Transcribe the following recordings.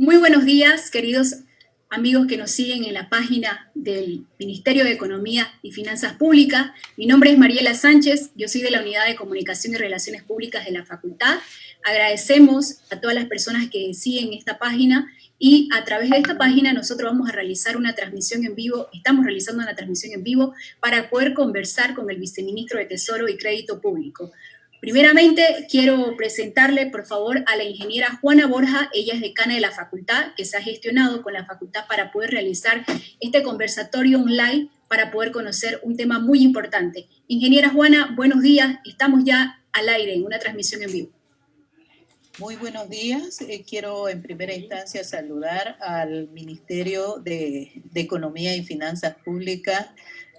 Muy buenos días, queridos amigos que nos siguen en la página del Ministerio de Economía y Finanzas Públicas. Mi nombre es Mariela Sánchez, yo soy de la Unidad de Comunicación y Relaciones Públicas de la Facultad. Agradecemos a todas las personas que siguen esta página y a través de esta página nosotros vamos a realizar una transmisión en vivo, estamos realizando una transmisión en vivo para poder conversar con el Viceministro de Tesoro y Crédito Público. Primeramente, quiero presentarle, por favor, a la ingeniera Juana Borja. Ella es decana de la facultad, que se ha gestionado con la facultad para poder realizar este conversatorio online para poder conocer un tema muy importante. Ingeniera Juana, buenos días. Estamos ya al aire en una transmisión en vivo. Muy buenos días. Eh, quiero en primera instancia saludar al Ministerio de, de Economía y Finanzas Públicas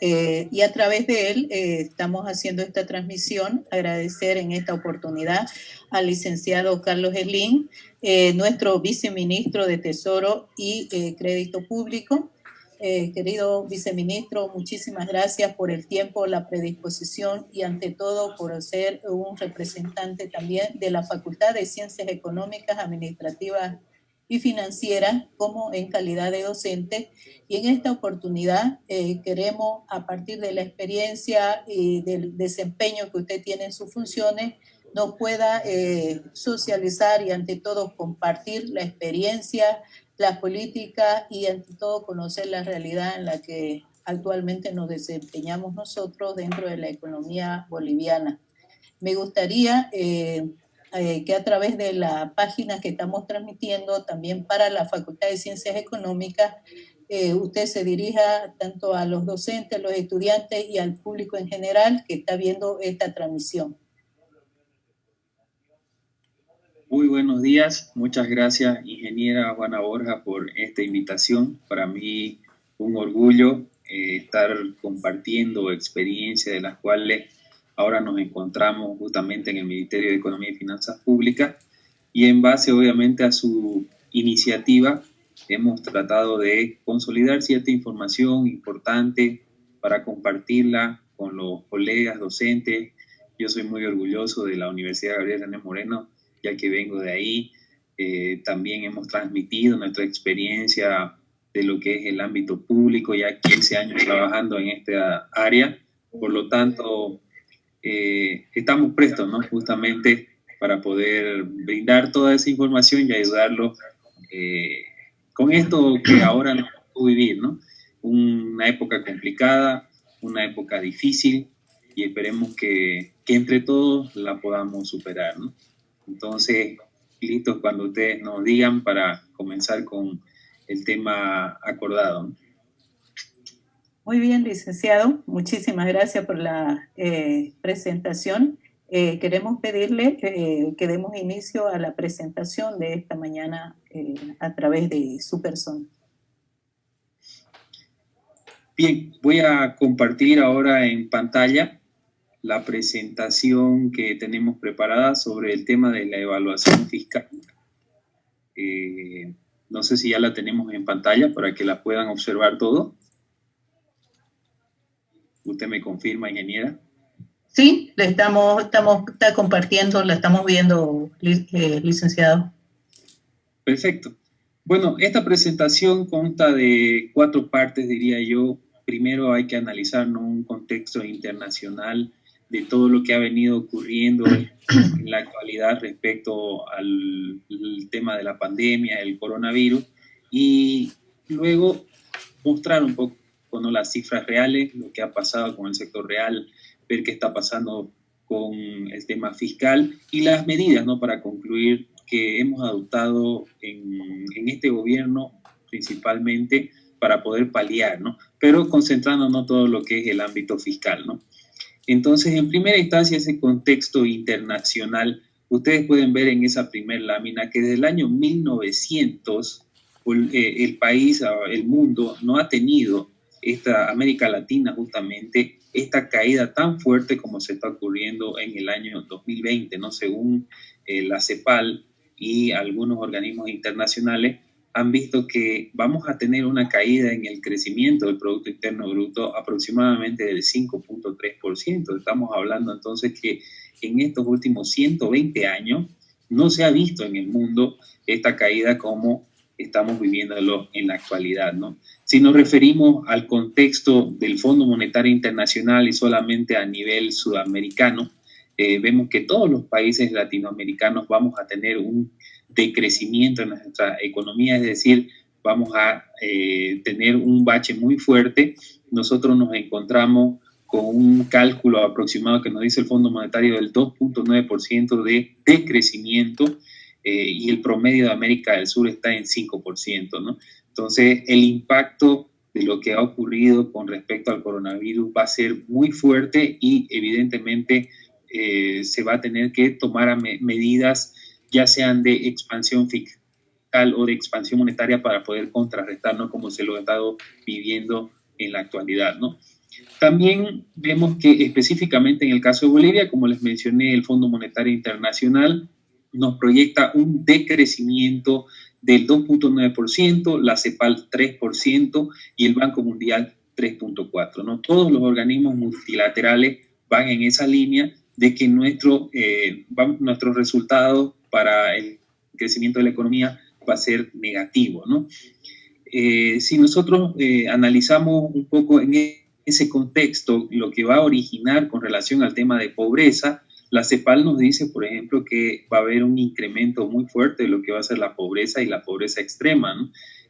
eh, y a través de él eh, estamos haciendo esta transmisión. Agradecer en esta oportunidad al licenciado Carlos Elín, eh, nuestro viceministro de Tesoro y Crédito Público. querido viceministro, muchísimas gracias por el tiempo, la predisposición y ante todo por ser un representante también de la Facultad de Ciencias Económicas, Administrativas y financiera como en calidad de docente. Y en esta oportunidad eh, queremos, a partir de la experiencia y del desempeño que usted tiene en sus funciones, nos pueda eh, socializar y ante todo compartir la experiencia, la política y ante todo conocer la realidad en la que actualmente nos desempeñamos nosotros dentro de la economía boliviana. Me gustaría eh, eh, que a través de la página que estamos transmitiendo también para la Facultad de Ciencias Económicas, eh, usted se dirija tanto a los docentes, los estudiantes y al público en general que está viendo esta transmisión. Muy buenos días, muchas gracias ingeniera Juana Borja por esta invitación. Para mí un orgullo eh, estar compartiendo experiencias de las cuales Ahora nos encontramos justamente en el Ministerio de Economía y Finanzas Públicas y en base obviamente a su iniciativa hemos tratado de consolidar cierta información importante para compartirla con los colegas docentes. Yo soy muy orgulloso de la Universidad Gabriel René Moreno, ya que vengo de ahí. Eh, también hemos transmitido nuestra experiencia de lo que es el ámbito público, ya 15 años trabajando en esta área. Por lo tanto, eh, estamos prestos, ¿no? Justamente para poder brindar toda esa información y ayudarlo eh, con esto que ahora nos tocó vivir, ¿no? Una época complicada, una época difícil y esperemos que, que entre todos la podamos superar, ¿no? Entonces, listos cuando ustedes nos digan para comenzar con el tema acordado. ¿no? Muy bien, licenciado. Muchísimas gracias por la eh, presentación. Eh, queremos pedirle eh, que demos inicio a la presentación de esta mañana a través de su persona. Bien, voy a compartir ahora en pantalla la presentación que tenemos preparada sobre el tema de la evaluación fiscal. no sé si ya la tenemos en pantalla para que la puedan observar todo. ¿Usted me confirma, ingeniera? Sí, le estamos, estamos está compartiendo, la estamos viendo, eh, licenciado. Perfecto. Bueno, esta presentación consta de cuatro partes, diría yo. Primero hay que analizar un contexto internacional de todo lo que ha venido ocurriendo en la actualidad respecto al, tema de la pandemia, el coronavirus, y luego mostrar un poco con las cifras reales, lo que ha pasado con el sector real, ver qué está pasando con el tema fiscal y las medidas, ¿no? Para concluir que hemos adoptado en, en este gobierno principalmente para poder paliar, ¿no? Pero concentrándonos todo lo que es el ámbito fiscal, ¿no? Entonces, en primera instancia, ese contexto internacional, ustedes pueden ver en esa primera lámina que desde el año 1900 eh, el país, el mundo, no ha tenido esta América Latina justamente esta caída tan fuerte como se está ocurriendo en el año 2020, ¿no? Según eh, la CEPAL y algunos organismos internacionales han visto que vamos a tener una caída en el crecimiento del Producto Interno Bruto aproximadamente del 5.3%. Estamos hablando entonces que en estos últimos 120 años no se ha visto en el mundo esta caída como estamos viviéndolo en la actualidad. ¿no? Si nos referimos al contexto del Fondo Monetario Internacional y solamente a nivel sudamericano, eh, vemos que todos los países latinoamericanos vamos a tener un decrecimiento en nuestra economía, es decir, vamos a eh, tener un bache muy fuerte. Nosotros nos encontramos con un cálculo aproximado que nos dice el Fondo Monetario del 2.9% de decrecimiento eh, y el promedio de América del Sur está en 5%, ¿no? Entonces, el impacto de lo que ha ocurrido con respecto al coronavirus va a ser muy fuerte y evidentemente eh, se va a tener que tomar medidas ya sean de expansión fiscal o de expansión monetaria para poder contrarrestarnos como se lo ha estado viviendo en la actualidad, ¿no? También vemos que específicamente en el caso de Bolivia, como les mencioné, el Fondo Monetario Internacional nos proyecta un decrecimiento del 2.9%, la CEPAL 3% y el Banco Mundial 3.4%. ¿no? Todos los organismos multilaterales van en esa línea de que nuestro, eh, nuestros resultados para el crecimiento de la economía va a ser negativo. ¿no? Eh, si nosotros eh, analizamos un poco en ese contexto lo que va a originar con relación al tema de pobreza, la CEPAL nos dice, por ejemplo, que va a haber un incremento muy fuerte de lo que va a ser la pobreza y la pobreza extrema.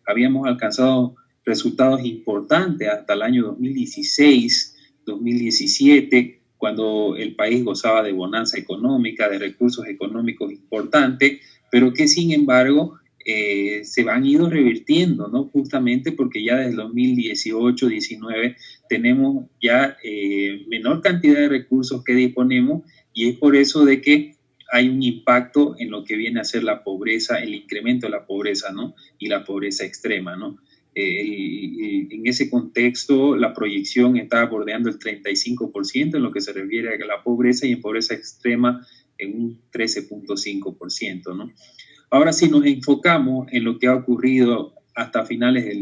Habíamos alcanzado resultados importantes hasta el año 2016, 2017, cuando el país gozaba de bonanza económica, de recursos económicos importantes, pero que sin embargo eh, se van ido revirtiendo, ¿no? Justamente porque ya desde 2018-19 tenemos ya eh, menor cantidad de recursos que disponemos y es por eso de que hay un impacto en lo que viene a ser la pobreza, el incremento de la pobreza, ¿no? Y la pobreza extrema, ¿no? Eh, en ese contexto, la proyección está bordeando el 35% en lo que se refiere a la pobreza y en pobreza extrema en un 13.5%, ¿no? Ahora, si nos enfocamos en lo que ha ocurrido hasta finales del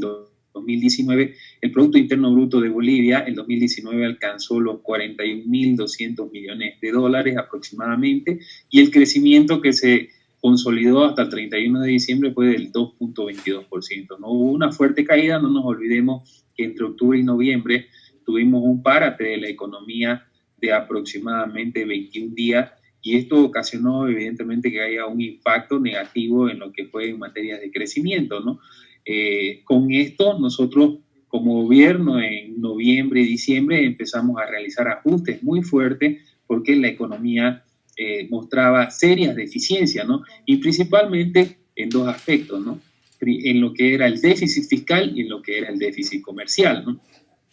2019, el Producto Interno Bruto de Bolivia en 2019 alcanzó los 41.200 millones de dólares aproximadamente y el crecimiento que se consolidó hasta el 31 de diciembre fue del 2.22%. ¿no? Hubo una fuerte caída, no nos olvidemos que entre octubre y noviembre tuvimos un párate de la economía de aproximadamente 21 días y esto ocasionó evidentemente que haya un impacto negativo en lo que fue en materia de crecimiento, ¿no? Eh, con esto nosotros como gobierno en noviembre y diciembre empezamos a realizar ajustes muy fuertes porque la economía eh, mostraba serias deficiencias, ¿no? Y principalmente en dos aspectos, ¿no? En lo que era el déficit fiscal y en lo que era el déficit comercial, ¿no?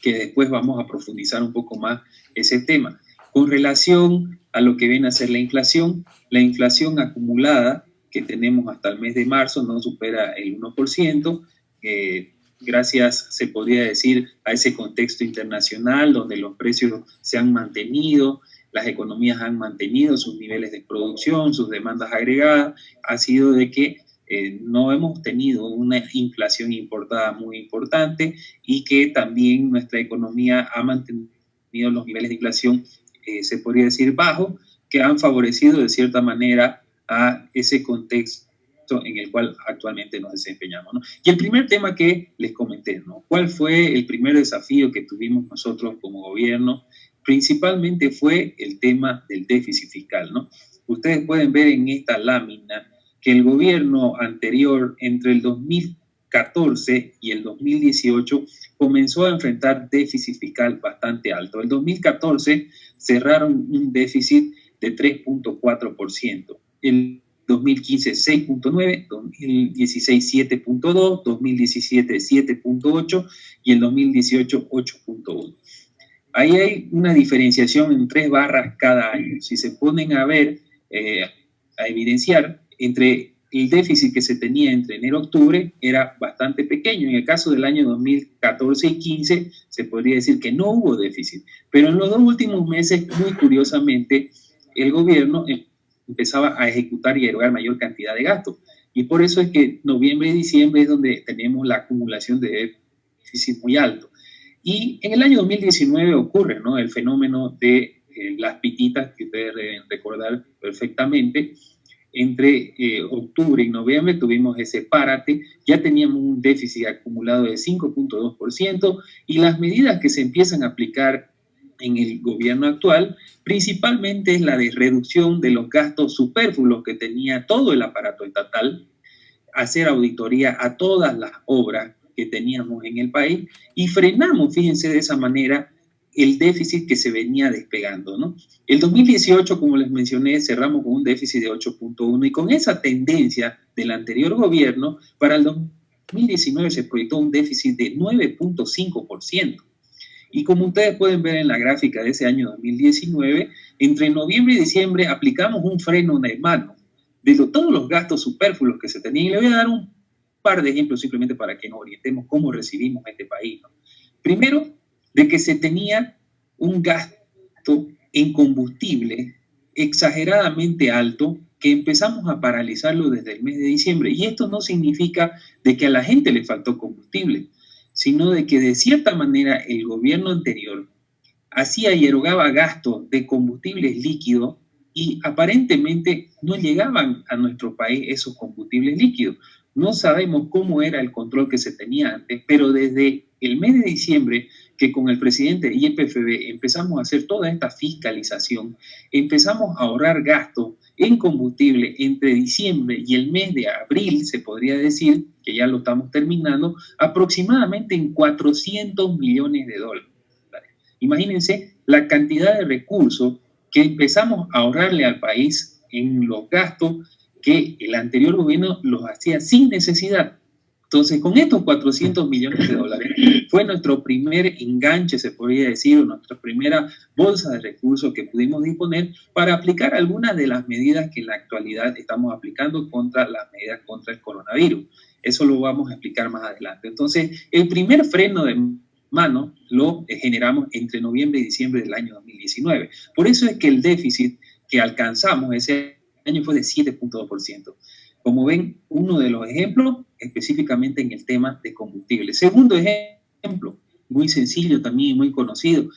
Que después vamos a profundizar un poco más ese tema. Con relación a lo que viene a ser la inflación, la inflación acumulada que tenemos hasta el mes de marzo no supera el 1%, eh, gracias, se podría decir, a ese contexto internacional donde los precios se han mantenido, las economías han mantenido sus niveles de producción, sus demandas agregadas, ha sido de que eh, no hemos tenido una inflación importada muy importante y que también nuestra economía ha mantenido los niveles de inflación, eh, se podría decir, bajos, que han favorecido de cierta manera a ese contexto en el cual actualmente nos desempeñamos. Y el primer tema que les comenté, ¿no? ¿cuál fue el primer desafío que tuvimos nosotros como gobierno? Principalmente fue el tema del déficit fiscal. ¿no? Ustedes pueden ver en esta lámina que el gobierno anterior, entre el 2014 y el 2018, comenzó a enfrentar déficit fiscal bastante alto. El 2014 cerraron un déficit de 3.4%. El 2015 6.9, 2016 7.2, 2017 7.8 y el 2018 8.1. Ahí hay una diferenciación en tres barras cada año. Si se ponen a ver, eh, a evidenciar, entre el déficit que se tenía entre enero y octubre era bastante pequeño. En el caso del año 2014 y 15 se podría decir que no hubo déficit. Pero en los dos últimos meses, muy curiosamente, el gobierno empezaba a ejecutar y erogar mayor cantidad de gastos. Y por eso es que noviembre y diciembre es donde tenemos la acumulación de déficit muy alto. Y en el año 2019 ocurre ¿no? el fenómeno de eh, las pititas, que ustedes deben recordar perfectamente, entre eh, octubre y noviembre tuvimos ese párate, ya teníamos un déficit acumulado de 5.2% y las medidas que se empiezan a aplicar en el gobierno actual principalmente es la de reducción de los gastos superfluos que tenía todo el aparato estatal, hacer auditoría a todas las obras que teníamos en el país y frenamos, fíjense de esa manera, el déficit que se venía despegando. ¿no? El 2018, como les mencioné, cerramos con un déficit de 8.1 y con esa tendencia del anterior gobierno, para el 2019 se proyectó un déficit de 9.5%. Y como ustedes pueden ver en la gráfica de ese año 2019, entre noviembre y diciembre aplicamos un freno de mano de todos los gastos superfluos que se tenían. Y le voy a dar un par de ejemplos simplemente para que nos orientemos cómo recibimos este país. Primero, de que se tenía un gasto en combustible exageradamente alto que empezamos a paralizarlo desde el mes de diciembre. Y esto no significa de que a la gente le faltó combustible, sino de que de cierta manera el gobierno anterior hacía y erogaba gastos de combustibles líquidos y aparentemente no llegaban a nuestro país esos combustibles líquidos. No sabemos cómo era el control que se tenía antes, pero desde el mes de diciembre que con el presidente y el PFB empezamos a hacer toda esta fiscalización, empezamos a ahorrar gastos en combustible entre diciembre y el mes de abril, se podría decir, que ya lo estamos terminando, aproximadamente en 400 millones de dólares. Imagínense la cantidad de recursos que empezamos a ahorrarle al país en los gastos que el anterior gobierno los hacía sin necesidad. Entonces, con estos 400 millones de dólares, fue nuestro primer enganche, se podría decir, nuestra primera bolsa de recursos que pudimos disponer para aplicar algunas de las medidas que en la actualidad estamos aplicando contra las medidas contra el coronavirus. Eso lo vamos a explicar más adelante. Entonces, el primer freno de mano lo generamos entre noviembre y diciembre del año 2019. Por eso es que el déficit que alcanzamos ese año fue de 7.2%. Como ven, uno de los ejemplos específicamente en el tema de combustible. Segundo ejemplo, muy sencillo también muy conocido.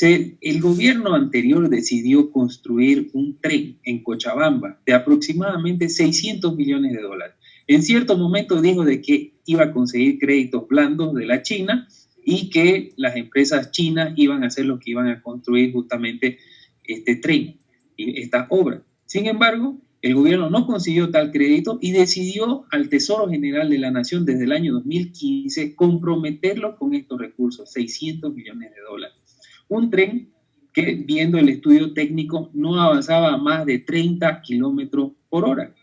El gobierno anterior decidió construir un tren en Cochabamba de aproximadamente 600 millones de dólares. En cierto momento dijo de que iba a conseguir créditos blandos de la China y que las empresas chinas iban a hacer lo que iban a construir justamente este tren y esta obra. Sin embargo, el gobierno no consiguió tal crédito y decidió al Tesoro General de la Nación desde el año 2015 comprometerlo con estos recursos, 600 millones de dólares. Un tren que, viendo el estudio técnico, no avanzaba a más de 30 kilómetros por hora,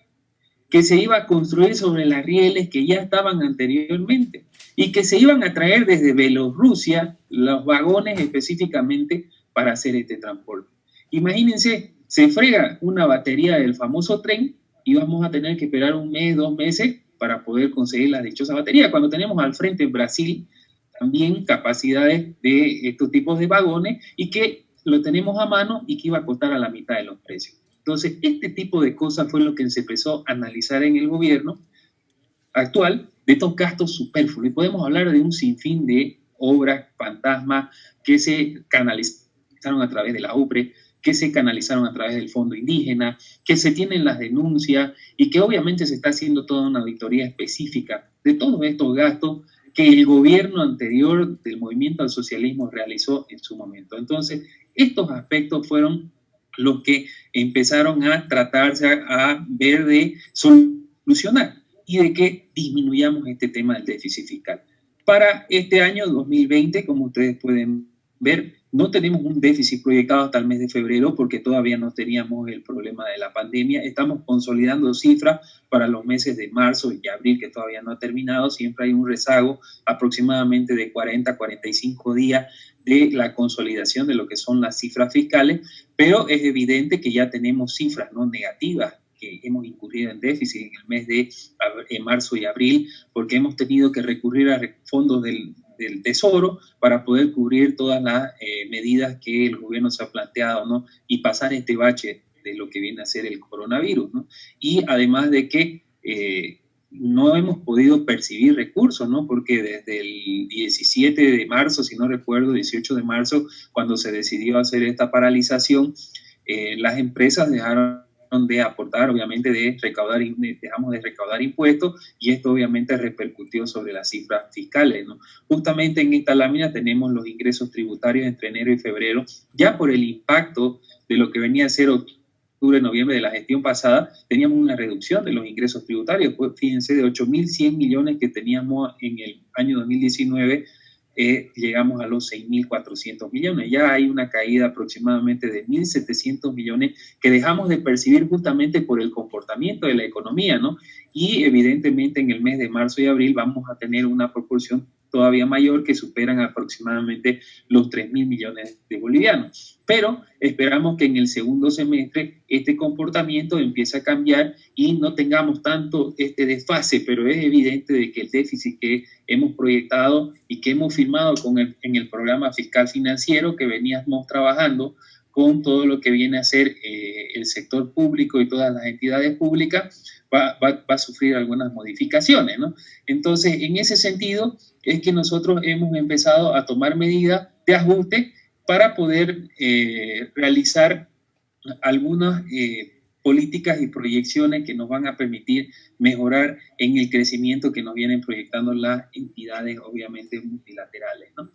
que se iba a construir sobre las rieles que ya estaban anteriormente y que se iban a traer desde Bielorrusia los vagones específicamente para hacer este transporte. Imagínense, se frega una batería del famoso tren y vamos a tener que esperar un mes, dos meses para poder conseguir la dichosa batería. Cuando tenemos al frente en Brasil también capacidades de estos tipos de vagones y que lo tenemos a mano y que iba a costar a la mitad de los precios. Entonces, este tipo de cosas fue lo que se empezó a analizar en el gobierno actual de estos gastos superfluos. Y podemos hablar de un sinfín de obras fantasmas que se canalizaron a través de la UPRE, que se canalizaron a través del Fondo Indígena, que se tienen las denuncias y que obviamente se está haciendo toda una auditoría específica de todos estos gastos que el gobierno anterior del movimiento al socialismo realizó en su momento. Entonces, estos aspectos fueron los que empezaron a tratarse a ver de solucionar y de que disminuyamos este tema del déficit fiscal. Para este año 2020, como ustedes pueden ver, no tenemos un déficit proyectado hasta el mes de febrero porque todavía no teníamos el problema de la pandemia. Estamos consolidando cifras para los meses de marzo y abril que todavía no ha terminado. Siempre hay un rezago aproximadamente de 40 a 45 días de la consolidación de lo que son las cifras fiscales, pero es evidente que ya tenemos cifras no negativas que hemos incurrido en déficit en el mes de marzo y abril, porque hemos tenido que recurrir a fondos del, del Tesoro para poder cubrir todas las eh, medidas que el gobierno se ha planteado, ¿no? Y pasar este bache de lo que viene a ser el coronavirus, ¿no? Y además de que eh, no hemos podido percibir recursos, ¿no? Porque desde el 17 de marzo, si no recuerdo, 18 de marzo, cuando se decidió hacer esta paralización, eh, las empresas dejaron de aportar, obviamente de recaudar, dejamos de recaudar impuestos y esto obviamente repercutió sobre las cifras fiscales. ¿no? Justamente en esta lámina tenemos los ingresos tributarios entre enero y febrero, ya por el impacto de lo que venía a ser octubre, noviembre de la gestión pasada, teníamos una reducción de los ingresos tributarios. Fíjense, de 8.100 millones que teníamos en el año 2019 eh, llegamos a los 6.400 millones. Ya hay una caída aproximadamente de 1.700 millones que dejamos de percibir justamente por el comportamiento de la economía, ¿no? Y evidentemente en el mes de marzo y abril vamos a tener una proporción todavía mayor que superan aproximadamente los 3 mil millones de bolivianos. Pero esperamos que en el segundo semestre este comportamiento empiece a cambiar y no tengamos tanto este desfase, pero es evidente de que el déficit que hemos proyectado y que hemos firmado con el, en el programa fiscal financiero que veníamos trabajando con todo lo que viene a ser eh, el sector público y todas las entidades públicas, va, va, va, a sufrir algunas modificaciones, ¿no? Entonces, en ese sentido, es que nosotros hemos empezado a tomar medidas de ajuste para poder eh, realizar algunas eh, políticas y proyecciones que nos van a permitir mejorar en el crecimiento que nos vienen proyectando las entidades, obviamente, multilaterales, ¿no?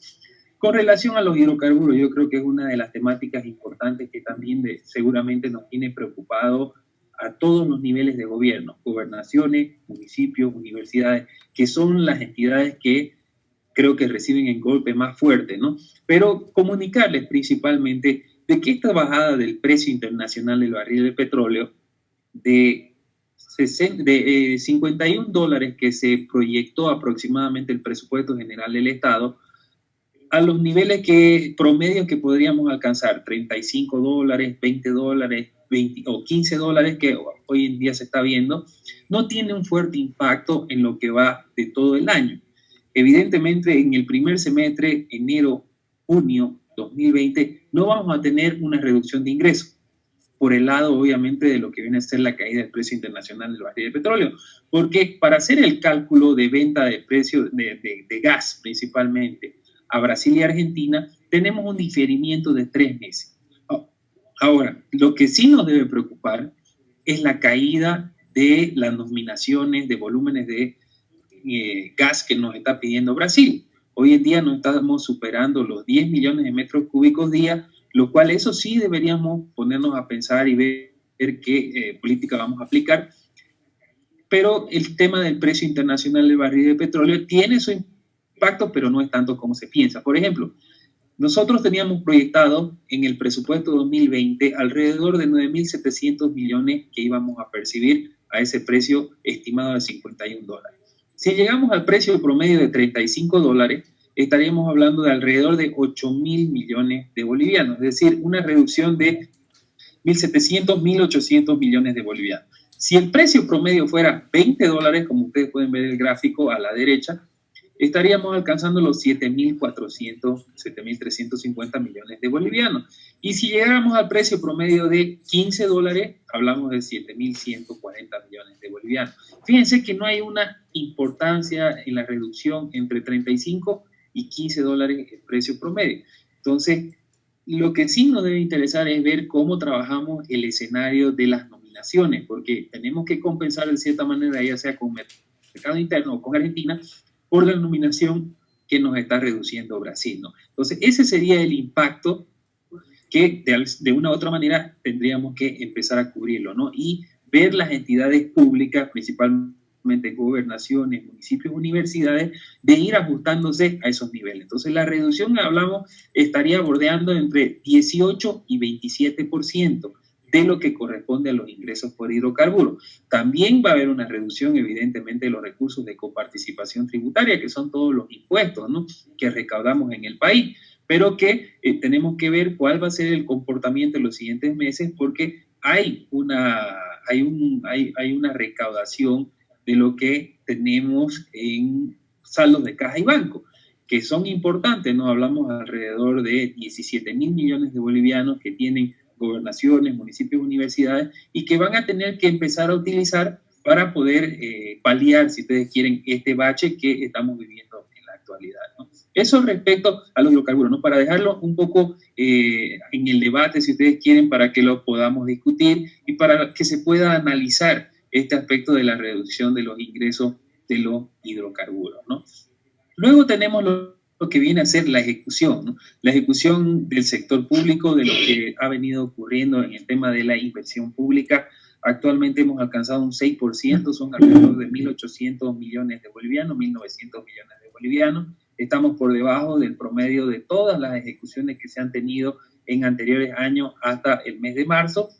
Con relación a los hidrocarburos, yo creo que es una de las temáticas importantes que también seguramente nos tiene preocupado a todos los niveles de gobierno, gobernaciones, municipios, universidades, que son las entidades que creo que reciben el golpe más fuerte, ¿no? Pero comunicarles principalmente de que esta bajada del precio internacional del barril de petróleo de, 60, de eh, 51 dólares que se proyectó aproximadamente el presupuesto general del Estado, a los niveles que promedio que podríamos alcanzar, 35 dólares, 20 dólares, 20 o 15 dólares que hoy en día se está viendo, no tiene un fuerte impacto en lo que va de todo el año. Evidentemente, en el primer semestre, enero, junio 2020, no vamos a tener una reducción de ingresos por el lado, obviamente, de lo que viene a ser la caída del precio internacional del barril de petróleo. Porque para hacer el cálculo de venta de precio de, de, de gas, principalmente, a Brasil y Argentina, tenemos un diferimiento de tres meses. Ahora, lo que sí nos debe preocupar es la caída de las nominaciones de volúmenes de eh, gas que nos está pidiendo Brasil. Hoy en día no estamos superando los 10 millones de metros cúbicos día, lo cual eso sí deberíamos ponernos a pensar y ver, qué eh, política vamos a aplicar. Pero el tema del precio internacional del barril de petróleo tiene su impacto, pero no es tanto como se piensa. Por ejemplo, nosotros teníamos proyectado en el presupuesto 2020 alrededor de 9.700 millones que íbamos a percibir a ese precio estimado de 51 dólares. Si llegamos al precio promedio de 35 dólares, estaríamos hablando de alrededor de 8.000 millones de bolivianos, es decir, una reducción de 1.700, 1.800 millones de bolivianos. Si el precio promedio fuera 20 dólares, como ustedes pueden ver el gráfico a la derecha, estaríamos alcanzando los 7.400, 7.350 millones de bolivianos. Y si llegáramos al precio promedio de 15 dólares, hablamos de 7.140 millones de bolivianos. Fíjense que no hay una importancia en la reducción entre 35 y 15 dólares el precio promedio. Entonces, lo que sí nos debe interesar es ver cómo trabajamos el escenario de las nominaciones, porque tenemos que compensar de cierta manera, ya sea con mercado interno o con Argentina, por la nominación que nos está reduciendo Brasil. ¿no? Entonces, ese sería el impacto que de, de, una u otra manera tendríamos que empezar a cubrirlo, ¿no? Y ver las entidades públicas, principalmente gobernaciones, municipios, universidades, de ir ajustándose a esos niveles. Entonces, la reducción, hablamos, estaría bordeando entre 18 y 27% de lo que corresponde a los ingresos por hidrocarburos. También va a haber una reducción, evidentemente, de los recursos de coparticipación tributaria, que son todos los impuestos ¿no? que recaudamos en el país, pero que eh, tenemos que ver cuál va a ser el comportamiento en los siguientes meses, porque hay una, hay, un, hay, hay una recaudación de lo que tenemos en saldos de caja y banco que son importantes, ¿no? Hablamos alrededor de 17 mil millones de bolivianos que tienen gobernaciones, municipios, universidades, y que van a tener que empezar a utilizar para poder eh, paliar, si ustedes quieren, este bache que estamos viviendo en la actualidad. ¿no? Eso respecto a los hidrocarburos, ¿no? Para dejarlo un poco eh, en el debate, si ustedes quieren, para que lo podamos discutir y para que se pueda analizar este aspecto de la reducción de los ingresos de los hidrocarburos, ¿no? Luego tenemos lo, que viene a ser la ejecución, ¿no? La ejecución del sector público, de lo que ha venido ocurriendo en el tema de la inversión pública. Actualmente hemos alcanzado un 6%, son alrededor de 1.800 millones de bolivianos, 1.900 millones de bolivianos. Estamos por debajo del promedio de todas las ejecuciones que se han tenido en anteriores años hasta el mes de marzo.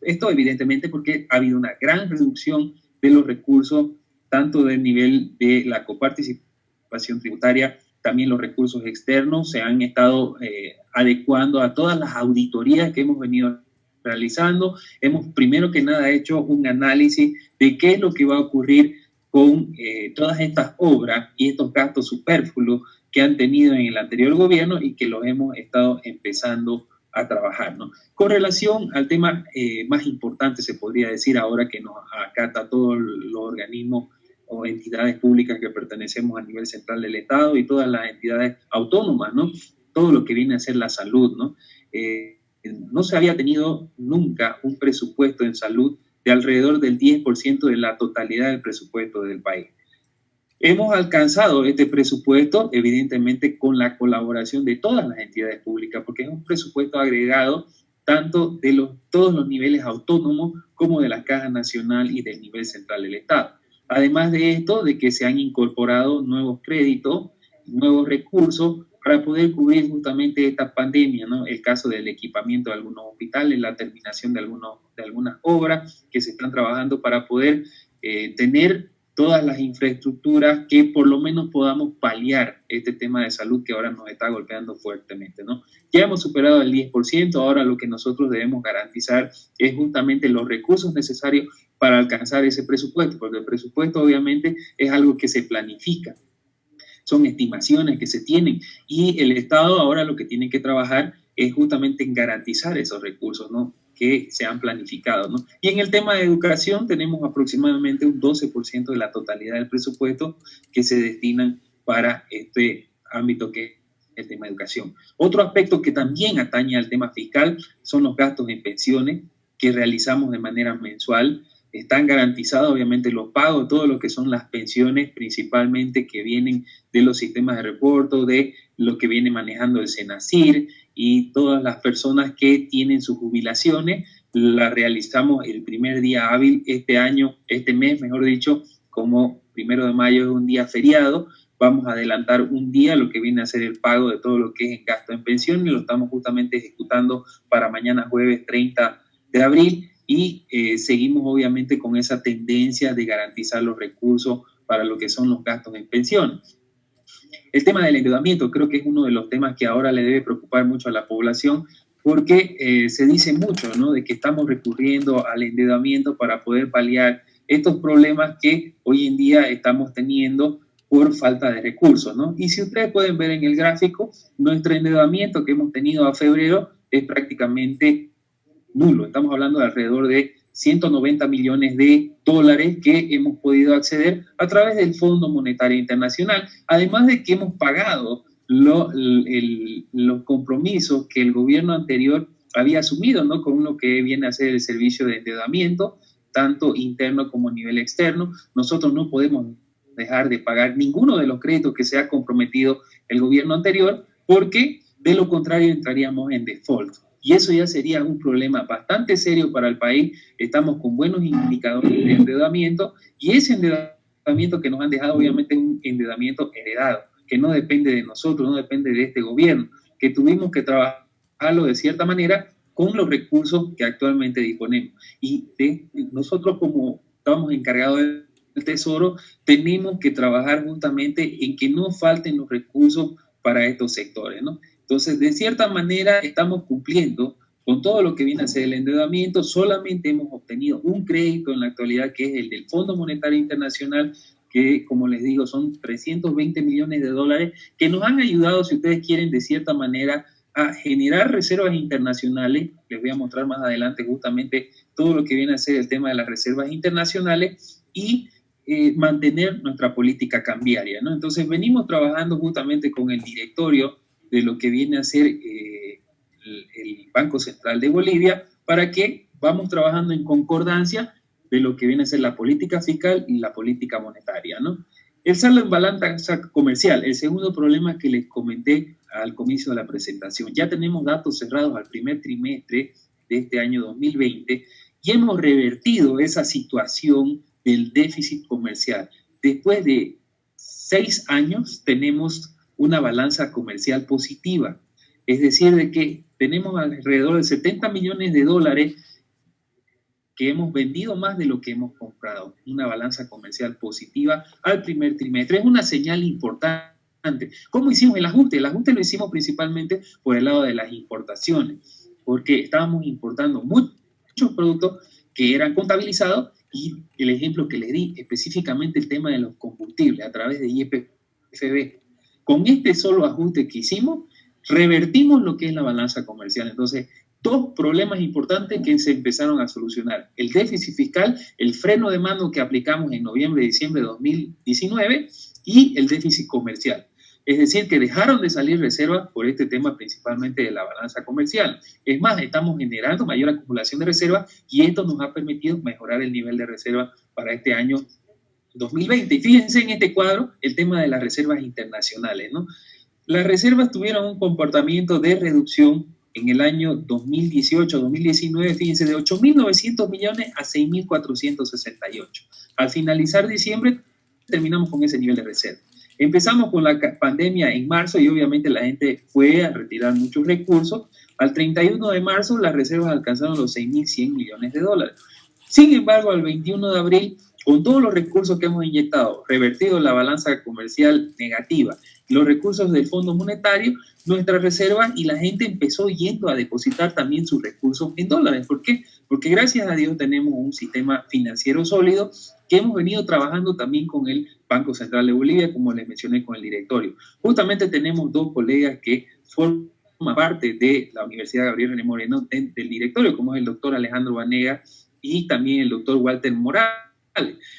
Esto evidentemente porque ha habido una gran reducción de los recursos, tanto del nivel de la coparticipación tributaria, también los recursos externos se han estado eh, adecuando a todas las auditorías que hemos venido realizando. Hemos primero que nada hecho un análisis de qué es lo que va a ocurrir con eh, todas estas obras y estos gastos superfluos que han tenido en el anterior gobierno y que los hemos estado empezando a trabajar. ¿no? Con relación al tema eh, más importante, se podría decir ahora que nos acata todos los organismos o entidades públicas que pertenecemos a nivel central del Estado y todas las entidades autónomas, ¿no? Todo lo que viene a ser la salud, ¿no? Eh, no se había tenido nunca un presupuesto en salud de alrededor del 10% de la totalidad del presupuesto del país. Hemos alcanzado este presupuesto, evidentemente, con la colaboración de todas las entidades públicas, porque es un presupuesto agregado tanto de los, todos los niveles autónomos como de la Caja Nacional y del nivel central del Estado. Además de esto, de que se han incorporado nuevos créditos, nuevos recursos para poder cubrir justamente esta pandemia, ¿no? El caso del equipamiento de algunos hospitales, la terminación de, algunos, de algunas obras que se están trabajando para poder eh, tener todas las infraestructuras que por lo menos podamos paliar este tema de salud que ahora nos está golpeando fuertemente, ¿no? Ya hemos superado el 10%, ahora lo que nosotros debemos garantizar es justamente los recursos necesarios para alcanzar ese presupuesto, porque el presupuesto obviamente es algo que se planifica, son estimaciones que se tienen y el Estado ahora lo que tiene que trabajar es justamente en garantizar esos recursos, ¿no? que se han planificado. ¿no? Y en el tema de educación tenemos aproximadamente un 12% de la totalidad del presupuesto que se destinan para este ámbito que es el tema de educación. Otro aspecto que también atañe al tema fiscal son los gastos en pensiones que realizamos de manera mensual están garantizados obviamente los pagos, todo lo que son las pensiones principalmente que vienen de los sistemas de reporto, de lo que viene manejando el SENACIR y todas las personas que tienen sus jubilaciones, las realizamos el primer día hábil este año, este mes, mejor dicho, como primero de mayo es un día feriado, vamos a adelantar un día lo que viene a ser el pago de todo lo que es en gasto en pensión y lo estamos justamente ejecutando para mañana jueves 30 de abril y eh, seguimos obviamente con esa tendencia de garantizar los recursos para lo que son los gastos en pensiones. El tema del endeudamiento creo que es uno de los temas que ahora le debe preocupar mucho a la población porque eh, se dice mucho, ¿no? De que estamos recurriendo al endeudamiento para poder paliar estos problemas que hoy en día estamos teniendo por falta de recursos, ¿no? Y si ustedes pueden ver en el gráfico, nuestro endeudamiento que hemos tenido a febrero es prácticamente nulo. Estamos hablando de alrededor de 190 millones de dólares que hemos podido acceder a través del Fondo Monetario Internacional, además de que hemos pagado los compromisos que el gobierno anterior había asumido, ¿no? Con lo que viene a ser el servicio de endeudamiento, tanto interno como a nivel externo. Nosotros no podemos dejar de pagar ninguno de los créditos que se ha comprometido el gobierno anterior, porque de lo contrario entraríamos en default y eso ya sería un problema bastante serio para el país. Estamos con buenos indicadores de endeudamiento y ese endeudamiento que nos han dejado obviamente es un endeudamiento heredado, que no depende de nosotros, no depende de este gobierno, que tuvimos que trabajarlo de cierta manera con los recursos que actualmente disponemos. Y nosotros como estamos encargados del Tesoro, tenemos que trabajar justamente en que no falten los recursos para estos sectores, ¿no? Entonces, de cierta manera, estamos cumpliendo con todo lo que viene a ser el endeudamiento. Solamente hemos obtenido un crédito en la actualidad, que es el del Fondo Monetario Internacional, que, como les digo, son 320 millones de dólares, que nos han ayudado, si ustedes quieren, de cierta manera, a generar reservas internacionales. Les voy a mostrar más adelante justamente todo lo que viene a ser el tema de las reservas internacionales y eh, mantener nuestra política cambiaria. ¿no? Entonces venimos trabajando justamente con el directorio de lo que viene a ser eh, el, Banco Central de Bolivia para que vamos trabajando en concordancia de lo que viene a ser la política fiscal y la política monetaria. ¿no? El saldo en balanza comercial, el segundo problema que les comenté al comienzo de la presentación. Ya tenemos datos cerrados al primer trimestre de este año 2020 y hemos revertido esa situación del déficit comercial. Después de seis años tenemos una balanza comercial positiva, es decir, de que tenemos alrededor de 70 millones de dólares que hemos vendido más de lo que hemos comprado, una balanza comercial positiva al primer trimestre. Es una señal importante. ¿Cómo hicimos el ajuste? El ajuste lo hicimos principalmente por el lado de las importaciones, porque estábamos importando muchos productos que eran contabilizados y el ejemplo que le di, específicamente el tema de los combustibles a través de IEPFB. Con este solo ajuste que hicimos, revertimos lo que es la balanza comercial. Entonces, dos problemas importantes que se empezaron a solucionar. El déficit fiscal, el freno de mano que aplicamos en noviembre y diciembre de 2019 y el déficit comercial. Es decir, que dejaron de salir reservas por este tema principalmente de la balanza comercial. Es más, estamos generando mayor acumulación de reservas y esto nos ha permitido mejorar el nivel de reserva para este año 2020. Y fíjense en este cuadro el tema de las reservas internacionales. ¿no? Las reservas tuvieron un comportamiento de reducción en el año 2018-2019, fíjense, de 8.900 millones a 6.468. Al finalizar diciembre, terminamos con ese nivel de reserva. Empezamos con la pandemia en marzo y obviamente la gente fue a retirar muchos recursos. Al 31 de marzo las reservas alcanzaron los 6.100 millones de dólares. Sin embargo, al 21 de abril, con todos los recursos que hemos inyectado, revertido la balanza comercial negativa, los recursos del Fondo Monetario, nuestra reserva y la gente empezó yendo a depositar también sus recursos en dólares. ¿Por qué? Porque gracias a Dios tenemos un sistema financiero sólido que hemos venido trabajando también con el Banco Central de Bolivia, como les mencioné con el directorio. Justamente tenemos dos colegas que forman parte de la Universidad Gabriel René Moreno del directorio, como es el doctor Alejandro Vanega y también el doctor Walter Morales.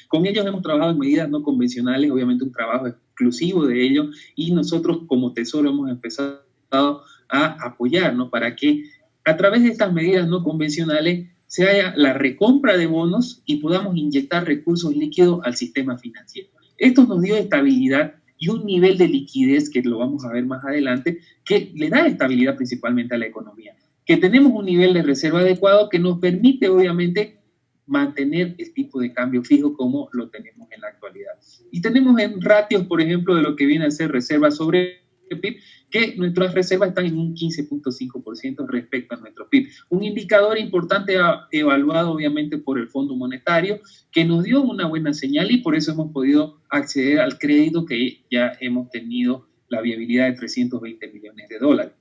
Con ellos hemos trabajado en medidas no convencionales, obviamente un trabajo exclusivo de ellos, y nosotros como Tesoro hemos empezado a apoyarnos para que a través de estas medidas no convencionales se haya la recompra de bonos y podamos inyectar recursos líquidos al sistema financiero. Esto nos dio estabilidad y un nivel de liquidez, que lo vamos a ver más adelante, que le da estabilidad principalmente a la economía. Que tenemos un nivel de reserva adecuado que nos permite, obviamente, mantener el tipo de cambio fijo como lo tenemos en la actualidad. Y tenemos en ratios, por ejemplo, de lo que viene a ser reserva sobre PIB, que nuestras reservas están en un 15.5% respecto a nuestro PIB. Un indicador importante evaluado obviamente por el Fondo Monetario, que nos dio una buena señal y por eso hemos podido acceder al crédito que ya hemos tenido la viabilidad de 320 millones de dólares.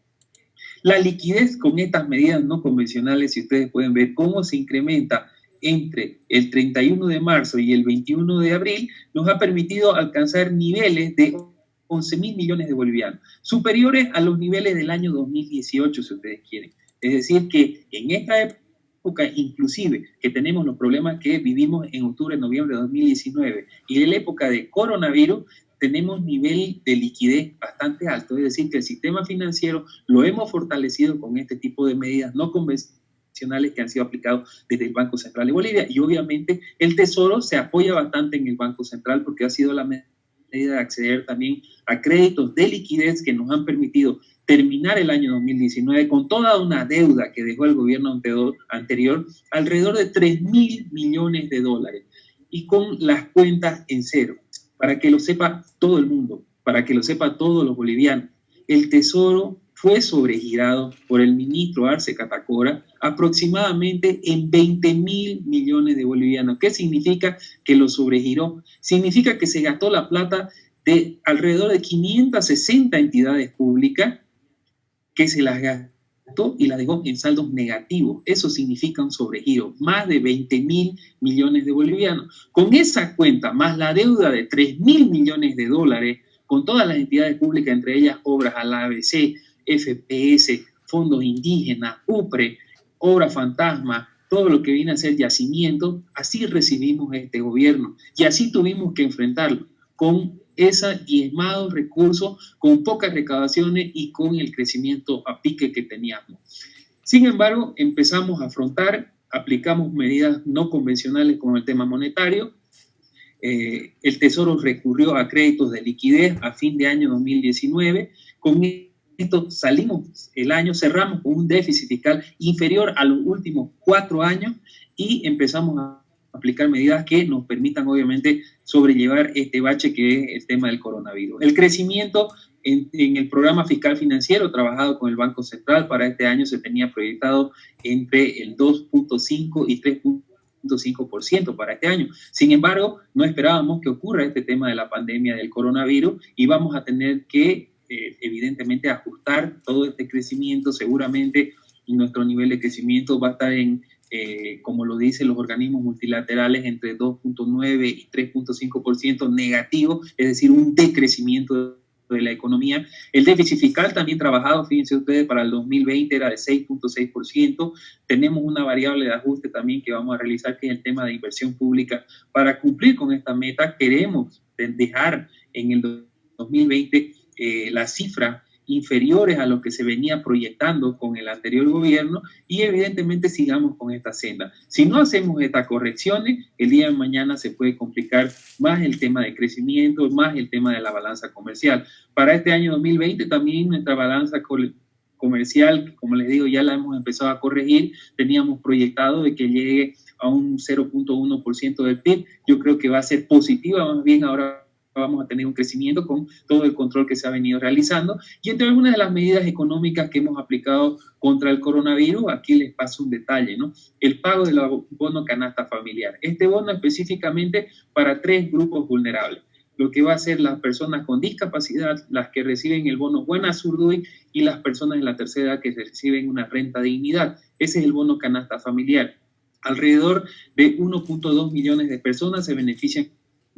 La liquidez con estas medidas no convencionales, si ustedes pueden ver cómo se incrementa entre el 31 de marzo y el 21 de abril, nos ha permitido alcanzar niveles de 11 mil millones de bolivianos, superiores a los niveles del año 2018, si ustedes quieren. Es decir, que en esta época, inclusive, que tenemos los problemas que vivimos en octubre, noviembre de 2019, y en la época de coronavirus, tenemos nivel de liquidez bastante alto, es decir, que el sistema financiero lo hemos fortalecido con este tipo de medidas no convencionales que han sido aplicados desde el Banco Central de Bolivia y obviamente el Tesoro se apoya bastante en el Banco Central porque ha sido la medida de acceder también a créditos de liquidez que nos han permitido terminar el año 2019 con toda una deuda que dejó el gobierno anterior, alrededor de 3 mil millones de dólares, y con las cuentas en cero, para que lo sepa todo el mundo, para que lo sepa todos los bolivianos. El Tesoro fue sobregirado por el ministro Arce Catacora aproximadamente en 20 mil millones de bolivianos. ¿Qué significa que lo sobregiró? Significa que se gastó la plata de alrededor de 560 entidades públicas que se las gastó y las dejó en saldos negativos. Eso significa un sobregiro, más de 20 mil millones de bolivianos. Con esa cuenta, más la deuda de 3 mil millones de dólares, con todas las entidades públicas, entre ellas obras a la ABC, FPS, fondos indígenas, UPRE, obra fantasma, todo lo que viene a ser yacimiento, así recibimos este gobierno y así tuvimos que enfrentarlo con esa diezmado recursos, con pocas recaudaciones y con el crecimiento a pique que teníamos. Sin embargo, empezamos a afrontar, aplicamos medidas no convencionales con el tema monetario, eh, el Tesoro recurrió a créditos de liquidez a fin de año 2019. Con esto salimos el año, cerramos con un déficit fiscal inferior a los últimos cuatro años y empezamos a aplicar medidas que nos permitan obviamente sobrellevar este bache que es el tema del coronavirus. El crecimiento en, en, el programa fiscal financiero trabajado con el Banco Central para este año se tenía proyectado entre el 2.5 y 3.5 5% para este año. Sin embargo, no esperábamos que ocurra este tema de la pandemia del coronavirus y vamos a tener que, evidentemente, ajustar todo este crecimiento. Seguramente nuestro nivel de crecimiento va a estar en, eh, como lo dicen los organismos multilaterales, entre 2.9 y 3.5% negativo, es decir, un decrecimiento de la economía. El déficit fiscal también trabajado, fíjense ustedes, para el 2020 era de 6.6%. Tenemos una variable de ajuste también que vamos a realizar, que es el tema de inversión pública. Para cumplir con esta meta, queremos dejar en el 2020 eh, la cifra inferiores a lo que se venía proyectando con el anterior gobierno y evidentemente sigamos con esta senda. Si no hacemos estas correcciones, el día de mañana se puede complicar más el tema de crecimiento, más el tema de la balanza comercial. Para este año 2020 también nuestra balanza comercial, como les digo, ya la hemos empezado a corregir, teníamos proyectado de que llegue a un 0.1% del PIB, yo creo que va a ser positiva más bien ahora vamos a tener un crecimiento con todo el control que se ha venido realizando. Y entre algunas de las medidas económicas que hemos aplicado contra el coronavirus, aquí les paso un detalle, ¿no? El pago del bono canasta familiar. Este bono específicamente para tres grupos vulnerables lo que va a ser las personas con discapacidad, las que reciben el bono Buena Surduy y las personas de la tercera edad que reciben una renta dignidad. Ese es el bono canasta familiar. Alrededor de 1.2 millones de personas se benefician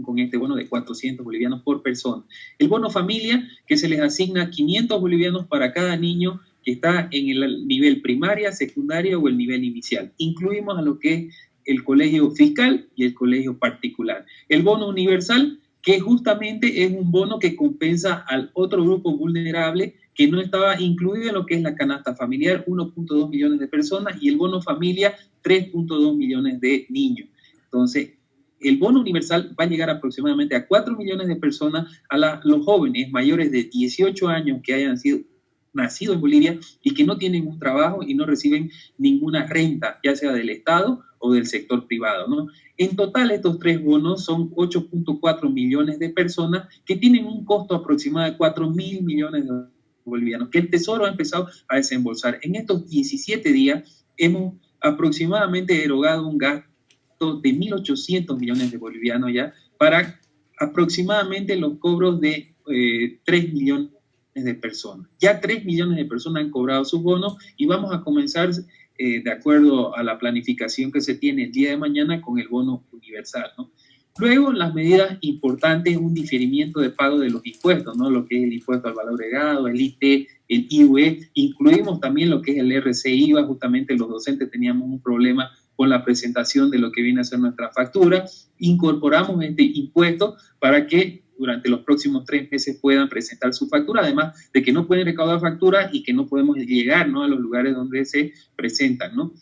con este bono de 400 bolivianos por persona. El bono familia, que se les asigna 500 bolivianos para cada niño que está en el nivel primaria, secundaria o el nivel inicial. Incluimos a lo que es el colegio fiscal y el colegio particular. El bono universal, que justamente es un bono que compensa al otro grupo vulnerable que no estaba incluido en lo que es la canasta familiar, 1.2 millones de personas, y el bono familia, 3.2 millones de niños. Entonces, el bono universal va a llegar aproximadamente a 4 millones de personas, a los jóvenes mayores de 18 años que hayan sido nacidos en Bolivia y que no tienen un trabajo y no reciben ninguna renta, ya sea del Estado o del sector privado. ¿no? En total, estos tres bonos son 8.4 millones de personas que tienen un costo aproximado de 4 mil millones de bolivianos, que el Tesoro ha empezado a desembolsar. En estos 17 días hemos aproximadamente erogado un gasto de 1.800 millones de bolivianos ya para aproximadamente los cobros de 3 eh, millones de personas. Ya 3 millones de personas han cobrado sus bonos y vamos a comenzar eh, de acuerdo a la planificación que se tiene el día de mañana con el bono universal. Luego, las medidas importantes, un diferimiento de pago de los impuestos, ¿no? lo que es el impuesto al valor agregado, el IT, el IUE, incluimos también lo que es el RCIVA, justamente los docentes teníamos un problema con la presentación de lo que viene a ser nuestra factura. Incorporamos este impuesto para que durante los próximos tres meses puedan presentar su factura, además de que no pueden recaudar facturas y que no podemos llegar ¿no? a los lugares donde se presentan. ¿no?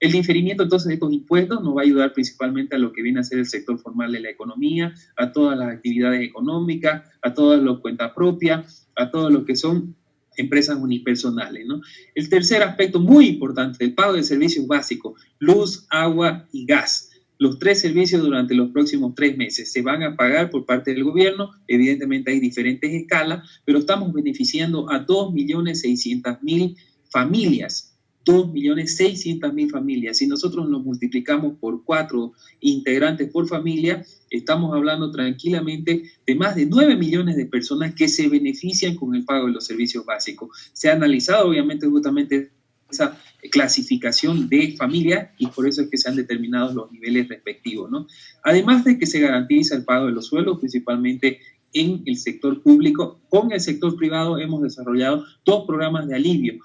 El diferimiento entonces de estos impuestos nos va a ayudar principalmente a lo que viene a ser el sector formal de la economía, a todas las actividades económicas, a todas las cuentas propias, a todo lo que son empresas unipersonales. ¿no? El tercer aspecto muy importante, el pago de servicios básicos, luz, agua y gas. Los tres servicios durante los próximos tres meses se van a pagar por parte del gobierno. Evidentemente hay diferentes escalas, pero estamos beneficiando a 2.600.000 familias 2.600.000 familias. Si nosotros nos multiplicamos por cuatro integrantes por familia, estamos hablando tranquilamente de más de 9 millones de personas que se benefician con el pago de los servicios básicos. Se ha analizado obviamente justamente esa clasificación de familia y por eso es que se han determinado los niveles respectivos. ¿no? Además de que se garantiza el pago de los sueldos, principalmente en el sector público, con el sector privado hemos desarrollado dos programas de alivio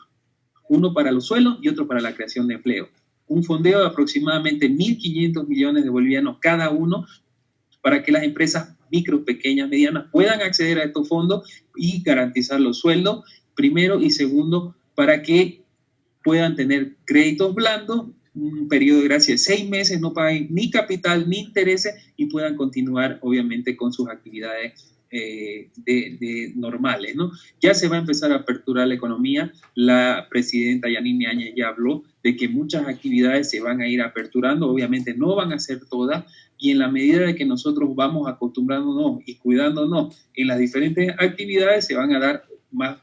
uno para los suelos y otro para la creación de empleo. un fondeo de aproximadamente 1.500 millones de bolivianos cada uno para que las empresas micro, pequeñas, medianas puedan acceder a estos fondos y garantizar los sueldos, primero, y segundo, para que puedan tener créditos blandos, un periodo de gracia de seis meses, no paguen ni capital ni intereses y puedan continuar, obviamente, con sus actividades eh, de, normales, ¿no? Ya se va a empezar a aperturar la economía. La presidenta Yanine Áñez ya habló de que muchas actividades se van a ir aperturando. Obviamente no van a ser todas, y en la medida de que nosotros vamos acostumbrándonos y cuidándonos en las diferentes actividades, se van a dar más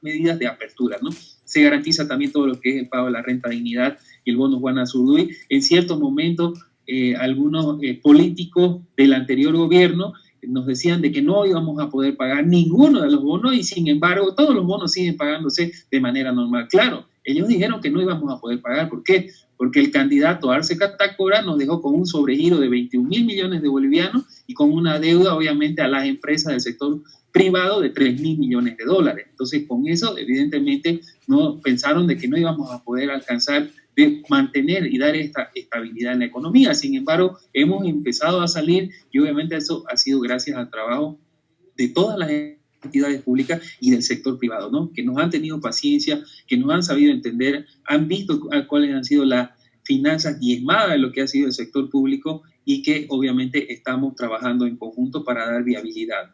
medidas de apertura, ¿no? Se garantiza también todo lo que es el pago de la renta dignidad y el bono Juan Azurduy. En ciertos momentos, eh, algunos eh, políticos del anterior gobierno nos decían de que no íbamos a poder pagar ninguno de los bonos y sin embargo todos los bonos siguen pagándose de manera normal. Claro, ellos dijeron que no íbamos a poder pagar. ¿Por qué? Porque el candidato Arce Catacora nos dejó con un sobregiro de 21 mil millones de bolivianos y con una deuda obviamente a las empresas del sector privado de 3 mil millones de dólares. Entonces con eso evidentemente no pensaron de que no íbamos a poder alcanzar de mantener y dar esta estabilidad en la economía. Sin embargo, hemos empezado a salir y obviamente eso ha sido gracias al trabajo de todas las entidades públicas y del sector privado, ¿no? Que nos han tenido paciencia, que nos han sabido entender, han visto cuáles han sido las finanzas diezmadas de lo que ha sido el sector público y que obviamente estamos trabajando en conjunto para dar viabilidad.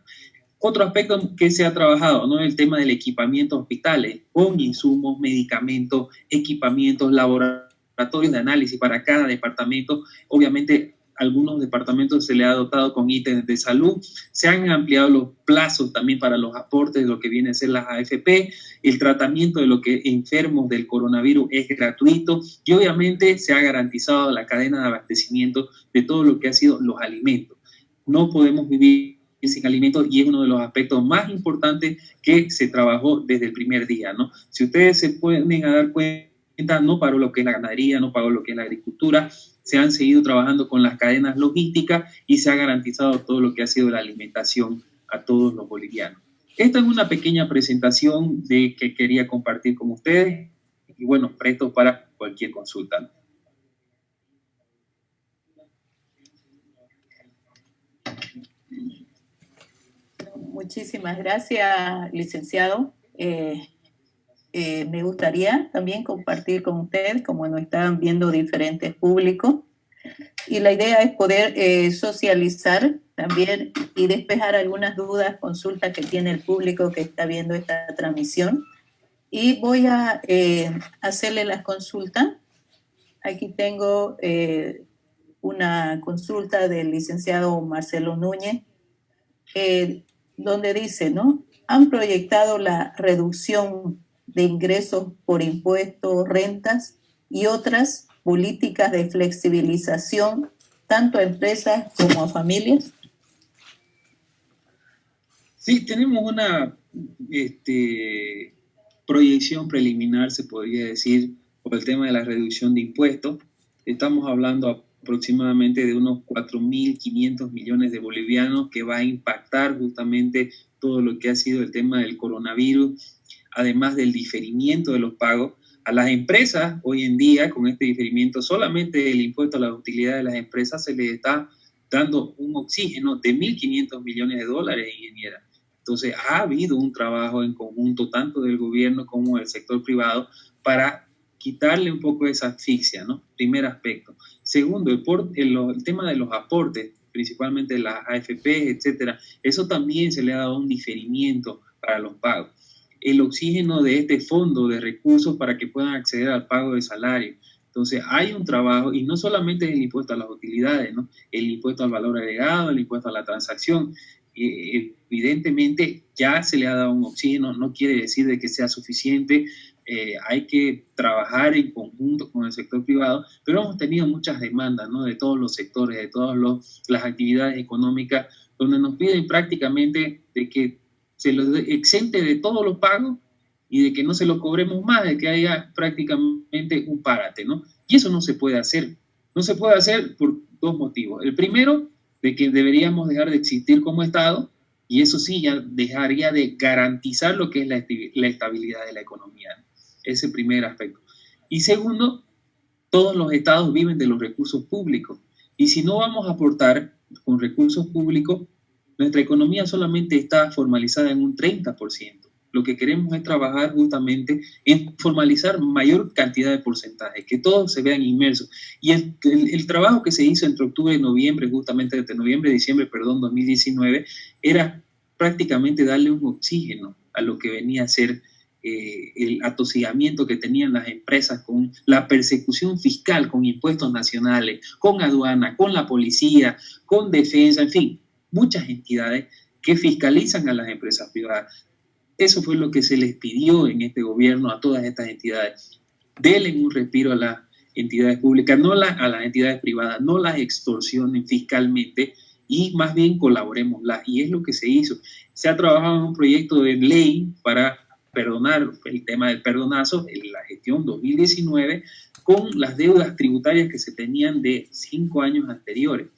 Otro aspecto que se ha trabajado, ¿no? El tema del equipamiento hospitales, con insumos, medicamentos, equipamientos, laboratorios de análisis para cada departamento. Obviamente, algunos departamentos se le ha dotado con ítems de salud. Se han ampliado los plazos también para los aportes de lo que viene a ser las AFP. El tratamiento de lo que enfermos del coronavirus es gratuito y obviamente se ha garantizado la cadena de abastecimiento de todo lo que ha sido los alimentos. No podemos vivir sin alimentos y es uno de los aspectos más importantes que se trabajó desde el primer día, ¿no? Si ustedes se pueden dar cuenta, no paró lo que es la ganadería, no paró lo que es la agricultura, se han seguido trabajando con las cadenas logísticas y se ha garantizado todo lo que ha sido la alimentación a todos los bolivianos. Esta es una pequeña presentación de que quería compartir con ustedes y bueno, presto para cualquier consulta. Muchísimas gracias, licenciado. Eh, eh, me gustaría también compartir con ustedes, como nos están viendo diferentes públicos, y la idea es poder eh, socializar también y despejar algunas dudas, consultas que tiene el público que está viendo esta transmisión. Y voy a hacerle las consultas. Aquí tengo una consulta del licenciado Marcelo Núñez donde dice, ¿no? Han proyectado la reducción de ingresos por impuestos, rentas y otras políticas de flexibilización tanto a empresas como a familias? Sí, tenemos una este, proyección preliminar, se podría decir, por el tema de la reducción de impuestos. Estamos hablando aproximadamente de unos 4.500 millones de bolivianos que va a impactar justamente todo lo que ha sido el tema del coronavirus, además del diferimiento de los pagos. A las empresas hoy en día, con este diferimiento, solamente el impuesto a la utilidad de las empresas se les está dando un oxígeno de 1.500 millones de dólares, ingeniera. Entonces, ha habido un trabajo en conjunto, tanto del gobierno como del sector privado, para quitarle un poco esa asfixia, ¿no? Primer aspecto. Segundo, el, el, tema de los aportes, principalmente las AFP, etcétera, eso también se le ha dado un diferimiento para los pagos. El oxígeno de este fondo de recursos para que puedan acceder al pago de salario. Entonces, hay un trabajo, y no solamente el impuesto a las utilidades, ¿no? El impuesto al valor agregado, el impuesto a la transacción. Eh, evidentemente, ya se le ha dado un oxígeno, no quiere decir de que sea suficiente, eh, hay que trabajar en conjunto con el sector privado, pero hemos tenido muchas demandas ¿no? de todos los sectores, de todas las actividades económicas, donde nos piden prácticamente de que se los exente de todos los pagos y de que no se lo cobremos más, de que haya prácticamente un párate, ¿no? Y eso no se puede hacer. No se puede hacer por dos motivos. El primero, de que deberíamos dejar de existir como Estado, y eso sí ya dejaría de garantizar lo que es la, estabilidad de la economía ese primer aspecto. Y segundo, todos los estados viven de los recursos públicos. Y si no vamos a aportar con recursos públicos, nuestra economía solamente está formalizada en un 30%. Lo que queremos es trabajar justamente en formalizar mayor cantidad de porcentajes, que todos se vean inmersos. Y el, trabajo que se hizo entre octubre y noviembre, justamente entre noviembre diciembre, perdón, 2019, era prácticamente darle un oxígeno a lo que venía a ser eh, el atosigamiento que tenían las empresas con la persecución fiscal, con impuestos nacionales, con aduana, con la policía, con defensa, en fin, muchas entidades que fiscalizan a las empresas privadas. Eso fue lo que se les pidió en este gobierno a todas estas entidades. Denle un respiro a las entidades públicas, no a las entidades privadas, no las extorsionen fiscalmente y más bien colaboremoslas. Y es lo que se hizo. Se ha trabajado en un proyecto de ley para perdonar el tema del perdonazo en la gestión 2019 con las deudas tributarias que se tenían de cinco años anteriores.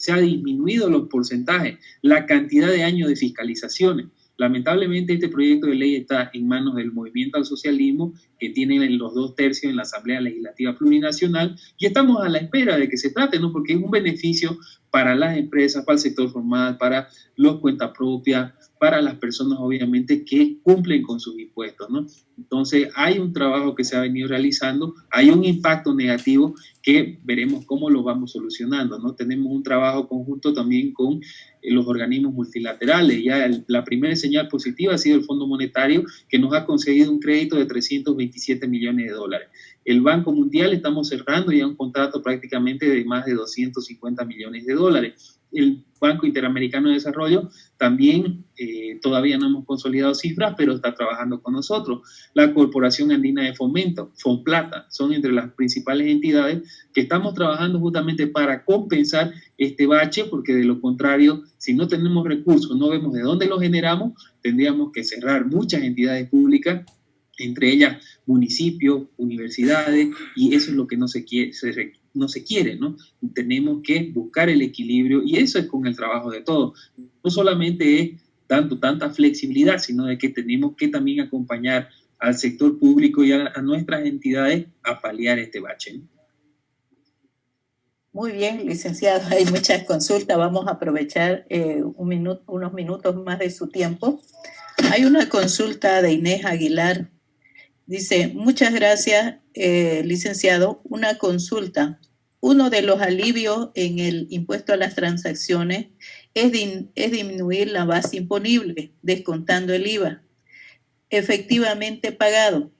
Se ha disminuido los porcentajes, la cantidad de años de fiscalizaciones. Lamentablemente este proyecto de ley está en manos del movimiento al socialismo que tiene los dos tercios en la Asamblea Legislativa Plurinacional y estamos a la espera de que se trate, ¿no? porque es un beneficio para las empresas, para el sector formal, para los cuentas propias, para las personas obviamente que cumplen con sus impuestos, ¿no? Entonces hay un trabajo que se ha venido realizando, hay un impacto negativo que veremos cómo lo vamos solucionando, ¿no? Tenemos un trabajo conjunto también con eh, los organismos multilaterales, ya la primera señal positiva ha sido el Fondo Monetario que nos ha concedido un crédito de 327 millones de dólares. El Banco Mundial estamos cerrando ya un contrato prácticamente de más de 250 millones de dólares el Banco Interamericano de Desarrollo también eh, todavía no hemos consolidado cifras, pero está trabajando con nosotros. La Corporación Andina de Fomento, FONPLATA, son entre las principales entidades que estamos trabajando justamente para compensar este bache, porque de lo contrario, si no tenemos recursos, no vemos de dónde los generamos, tendríamos que cerrar muchas entidades públicas entre ellas municipios, universidades, y eso es lo que no se quiere, no se quiere, ¿no? Tenemos que buscar el equilibrio y eso es con el trabajo de todos. No solamente es dando tanta flexibilidad, sino de que tenemos que también acompañar al sector público y a, nuestras entidades a paliar este bache. Muy bien, licenciado, hay muchas consultas, vamos a aprovechar eh, unos minutos más de su tiempo. Hay una consulta de Inés Aguilar Dice, muchas gracias, eh, licenciado. Una consulta. Uno de los alivios en el impuesto a las transacciones es, es disminuir la base imponible, descontando el IVA efectivamente pagado.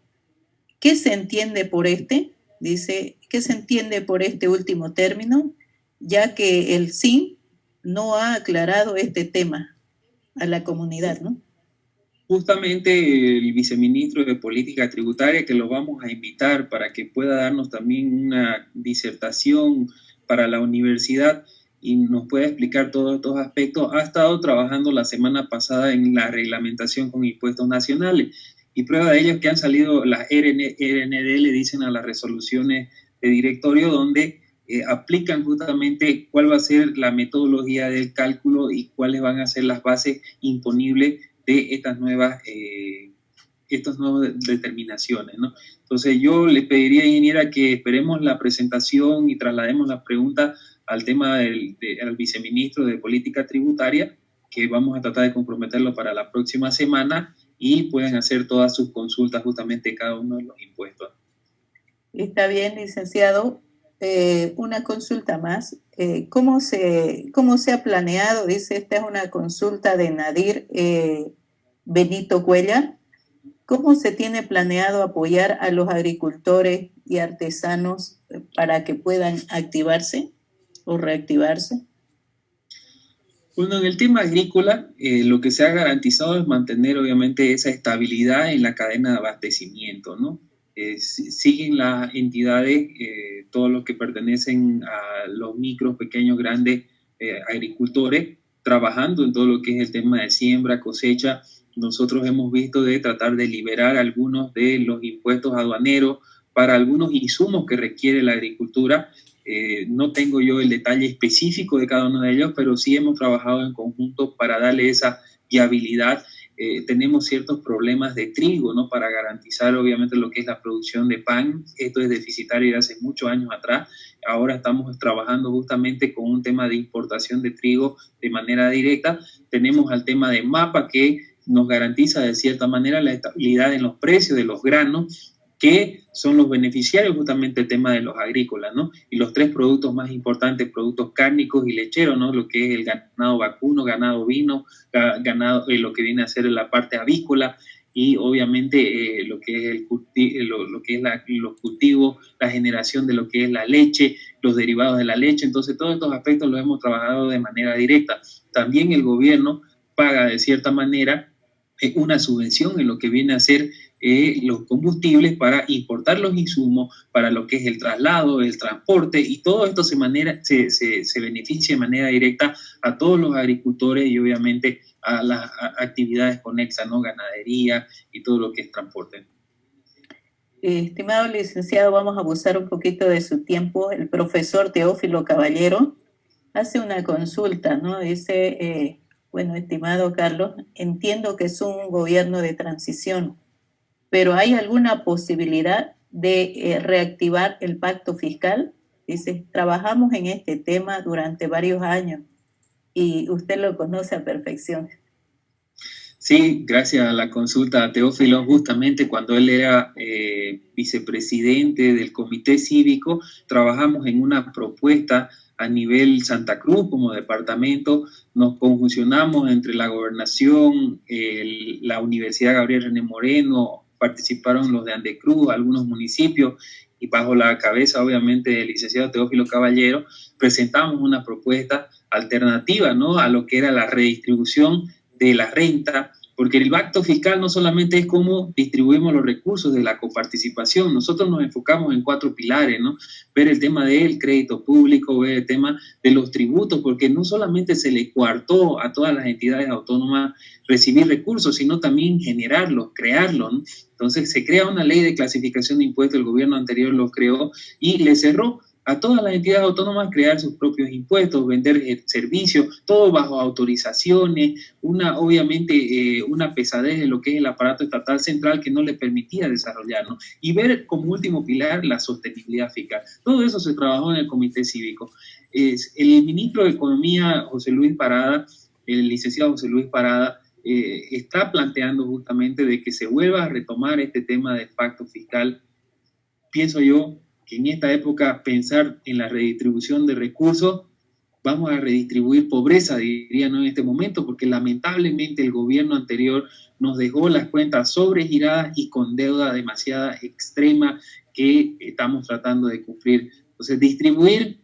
¿Qué se entiende por este? Dice, ¿qué se entiende por este último término? Ya que el SIN no ha aclarado este tema a la comunidad, ¿no? Justamente el viceministro de Política Tributaria, que lo vamos a invitar para que pueda darnos también una disertación para la universidad y nos pueda explicar todos estos aspectos, ha estado trabajando la semana pasada en la reglamentación con impuestos nacionales. Y prueba de ello es que han salido las RND, le dicen a las resoluciones de directorio, donde eh, aplican justamente cuál va a ser la metodología del cálculo y cuáles van a ser las bases imponibles de estas nuevas, eh, estas nuevas determinaciones. Entonces yo le pediría, ingeniera, que esperemos la presentación y traslademos la pregunta al tema del, viceministro de Política Tributaria, que vamos a tratar de comprometerlo para la próxima semana y pueden hacer todas sus consultas justamente cada uno de los impuestos. Está bien, licenciado. Eh, una consulta más. Eh, ¿cómo, se, ¿Cómo se ha planeado? Dice, esta es una consulta de Nadir. Benito Cuellar, ¿cómo se tiene planeado apoyar a los agricultores y artesanos para que puedan activarse o reactivarse? Bueno, en el tema agrícola, eh, lo que se ha garantizado es mantener obviamente esa estabilidad en la cadena de abastecimiento, ¿no? Eh, siguen las entidades, eh, todos los que pertenecen a los micros, pequeños, grandes agricultores, trabajando en todo lo que es el tema de siembra, cosecha, nosotros hemos visto de tratar de liberar algunos de los impuestos aduaneros para algunos insumos que requiere la agricultura. Eh, no tengo yo el detalle específico de cada uno de ellos, pero sí hemos trabajado en conjunto para darle esa viabilidad. eh, tenemos ciertos problemas de trigo, ¿no? Para garantizar obviamente lo que es la producción de pan. Esto es deficitario de hace muchos años atrás. Ahora estamos trabajando justamente con un tema de importación de trigo de manera directa. Tenemos al tema de MAPA que nos garantiza de cierta manera la estabilidad en los precios de los granos que son los beneficiarios justamente el tema de los agrícolas, ¿no? Y los tres productos más importantes, productos cárnicos y lecheros, ¿no? Lo que es el ganado vacuno, ganado vino, ganado, eh, lo que viene a ser la parte avícola y obviamente eh, lo que es, el eh, lo, que es los cultivos, la generación de lo que es la leche, los derivados de la leche. Entonces, todos estos aspectos los hemos trabajado de manera directa. También el gobierno paga de cierta manera una subvención en lo que viene a ser eh, los combustibles para importar los insumos, para lo que es el traslado, el transporte, y todo esto se, manera, se, se, beneficia de manera directa a todos los agricultores y obviamente a las actividades conexas, ¿no? Ganadería y todo lo que es transporte. Estimado licenciado, vamos a abusar un poquito de su tiempo. El profesor Teófilo Caballero hace una consulta, ¿no? Dice, eh, bueno, estimado Carlos, entiendo que es un gobierno de transición, pero ¿hay alguna posibilidad de eh, reactivar el pacto fiscal? Dice, trabajamos en este tema durante varios años y usted lo conoce a perfección. Sí, gracias a la consulta a Teófilo, justamente cuando él era eh, vicepresidente del Comité Cívico, trabajamos en una propuesta a nivel Santa Cruz como departamento, nos conjuncionamos entre la gobernación, la Universidad Gabriel René Moreno, participaron los de Andecruz, algunos municipios, y bajo la cabeza obviamente del licenciado Teófilo Caballero, presentamos una propuesta alternativa ¿no? a lo que era la redistribución de la renta porque el pacto fiscal no solamente es cómo distribuimos los recursos de la coparticipación, nosotros nos enfocamos en cuatro pilares, ¿no? Ver el tema del crédito público, ver el tema de los tributos, porque no solamente se le coartó a todas las entidades autónomas recibir recursos, sino también generarlos, crearlos, ¿no? Entonces se crea una ley de clasificación de impuestos, el gobierno anterior lo creó y le cerró a todas las entidades autónomas crear sus propios impuestos, vender servicios, todo bajo autorizaciones, una obviamente eh, una pesadez de lo que es el aparato estatal central que no le permitía desarrollarlo y ver como último pilar la sostenibilidad fiscal. Todo eso se trabajó en el Comité Cívico. Es, el ministro de Economía, José Luis Parada, el licenciado José Luis Parada, eh, está planteando justamente de que se vuelva a retomar este tema del pacto fiscal. Pienso yo en esta época pensar en la redistribución de recursos, vamos a redistribuir pobreza, diría en este momento, porque lamentablemente el gobierno anterior nos dejó las cuentas sobregiradas y con deuda demasiada extrema que estamos tratando de cumplir. Entonces, distribuir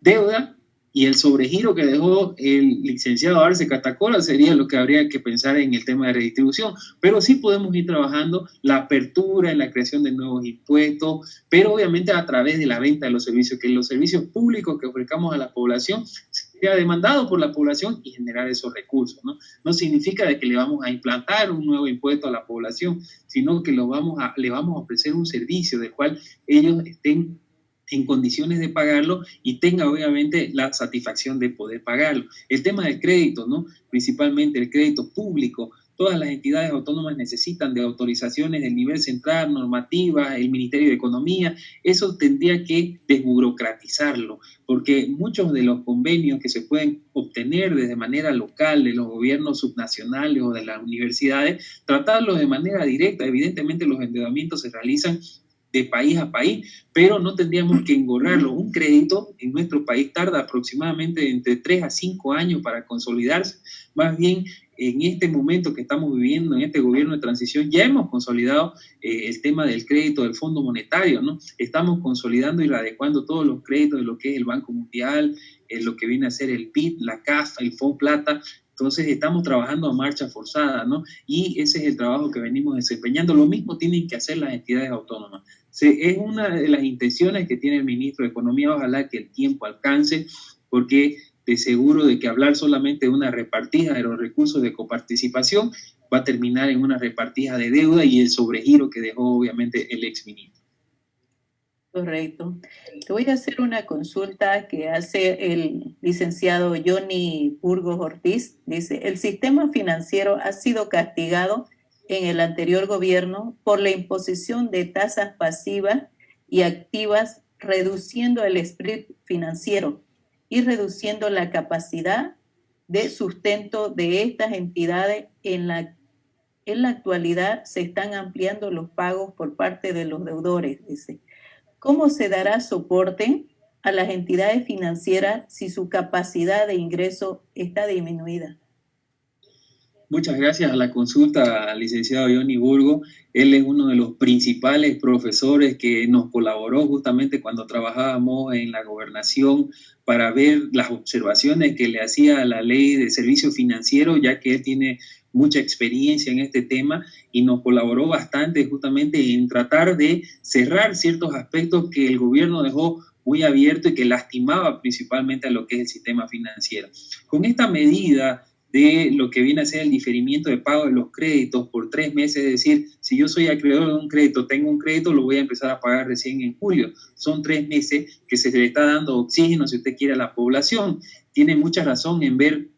deuda y el sobregiro que dejó el licenciado Arce Catacola sería lo que habría que pensar en el tema de redistribución. Pero sí podemos ir trabajando la apertura en la creación de nuevos impuestos, pero obviamente a través de la venta de los servicios, que los servicios públicos que ofrezcamos a la población sea demandado por la población y generar esos recursos. No, no significa de que le vamos a implantar un nuevo impuesto a la población, sino que lo vamos a, le vamos a ofrecer un servicio del cual ellos estén en condiciones de pagarlo y tenga obviamente la satisfacción de poder pagarlo. El tema del crédito, ¿no? Principalmente el crédito público. Todas las entidades autónomas necesitan de autorizaciones del nivel central, normativa, el Ministerio de Economía. Eso tendría que desburocratizarlo, porque muchos de los convenios que se pueden obtener desde manera local de los gobiernos subnacionales o de las universidades, tratarlos de manera directa. Evidentemente los endeudamientos se realizan de país a país, pero no tendríamos que engorrarlo. Un crédito en nuestro país tarda aproximadamente entre 3 a 5 años para consolidarse. Más bien, en este momento que estamos viviendo, en este gobierno de transición, ya hemos consolidado eh, el tema del crédito del Fondo Monetario, ¿no? Estamos consolidando y adecuando todos los créditos de lo que es el Banco Mundial, eh, lo que viene a ser el PIB, la CAF, el Fondo Plata, entonces estamos trabajando a marcha forzada, ¿no? Y ese es el trabajo que venimos desempeñando. Lo mismo tienen que hacer las entidades autónomas. Es una de las intenciones que tiene el ministro de Economía, ojalá que el tiempo alcance, porque de seguro de que hablar solamente de una repartija de los recursos de coparticipación va a terminar en una repartija de deuda y el sobregiro que dejó obviamente el exministro. Correcto. Te voy a hacer una consulta que hace el licenciado Johnny Burgos Ortiz. Dice, el sistema financiero ha sido castigado en el anterior gobierno por la imposición de tasas pasivas y activas, reduciendo el spread financiero y reduciendo la capacidad de sustento de estas entidades. En la, en la actualidad se están ampliando los pagos por parte de los deudores, dice. ¿Cómo se dará soporte a las entidades financieras si su capacidad de ingreso está disminuida? Muchas gracias a la consulta al licenciado Johnny Burgo. Él es uno de los principales profesores que nos colaboró justamente cuando trabajábamos en la gobernación para ver las observaciones que le hacía a la ley de servicio financiero, ya que él tiene mucha experiencia en este tema y nos colaboró bastante justamente en tratar de cerrar ciertos aspectos que el gobierno dejó muy abierto y que lastimaba principalmente a lo que es el sistema financiero. Con esta medida de lo que viene a ser el diferimiento de pago de los créditos por tres meses, es decir, si yo soy acreedor de un crédito, tengo un crédito, lo voy a empezar a pagar recién en julio. Son tres meses que se le está dando oxígeno, si usted quiere, a la población. Tiene mucha razón en ver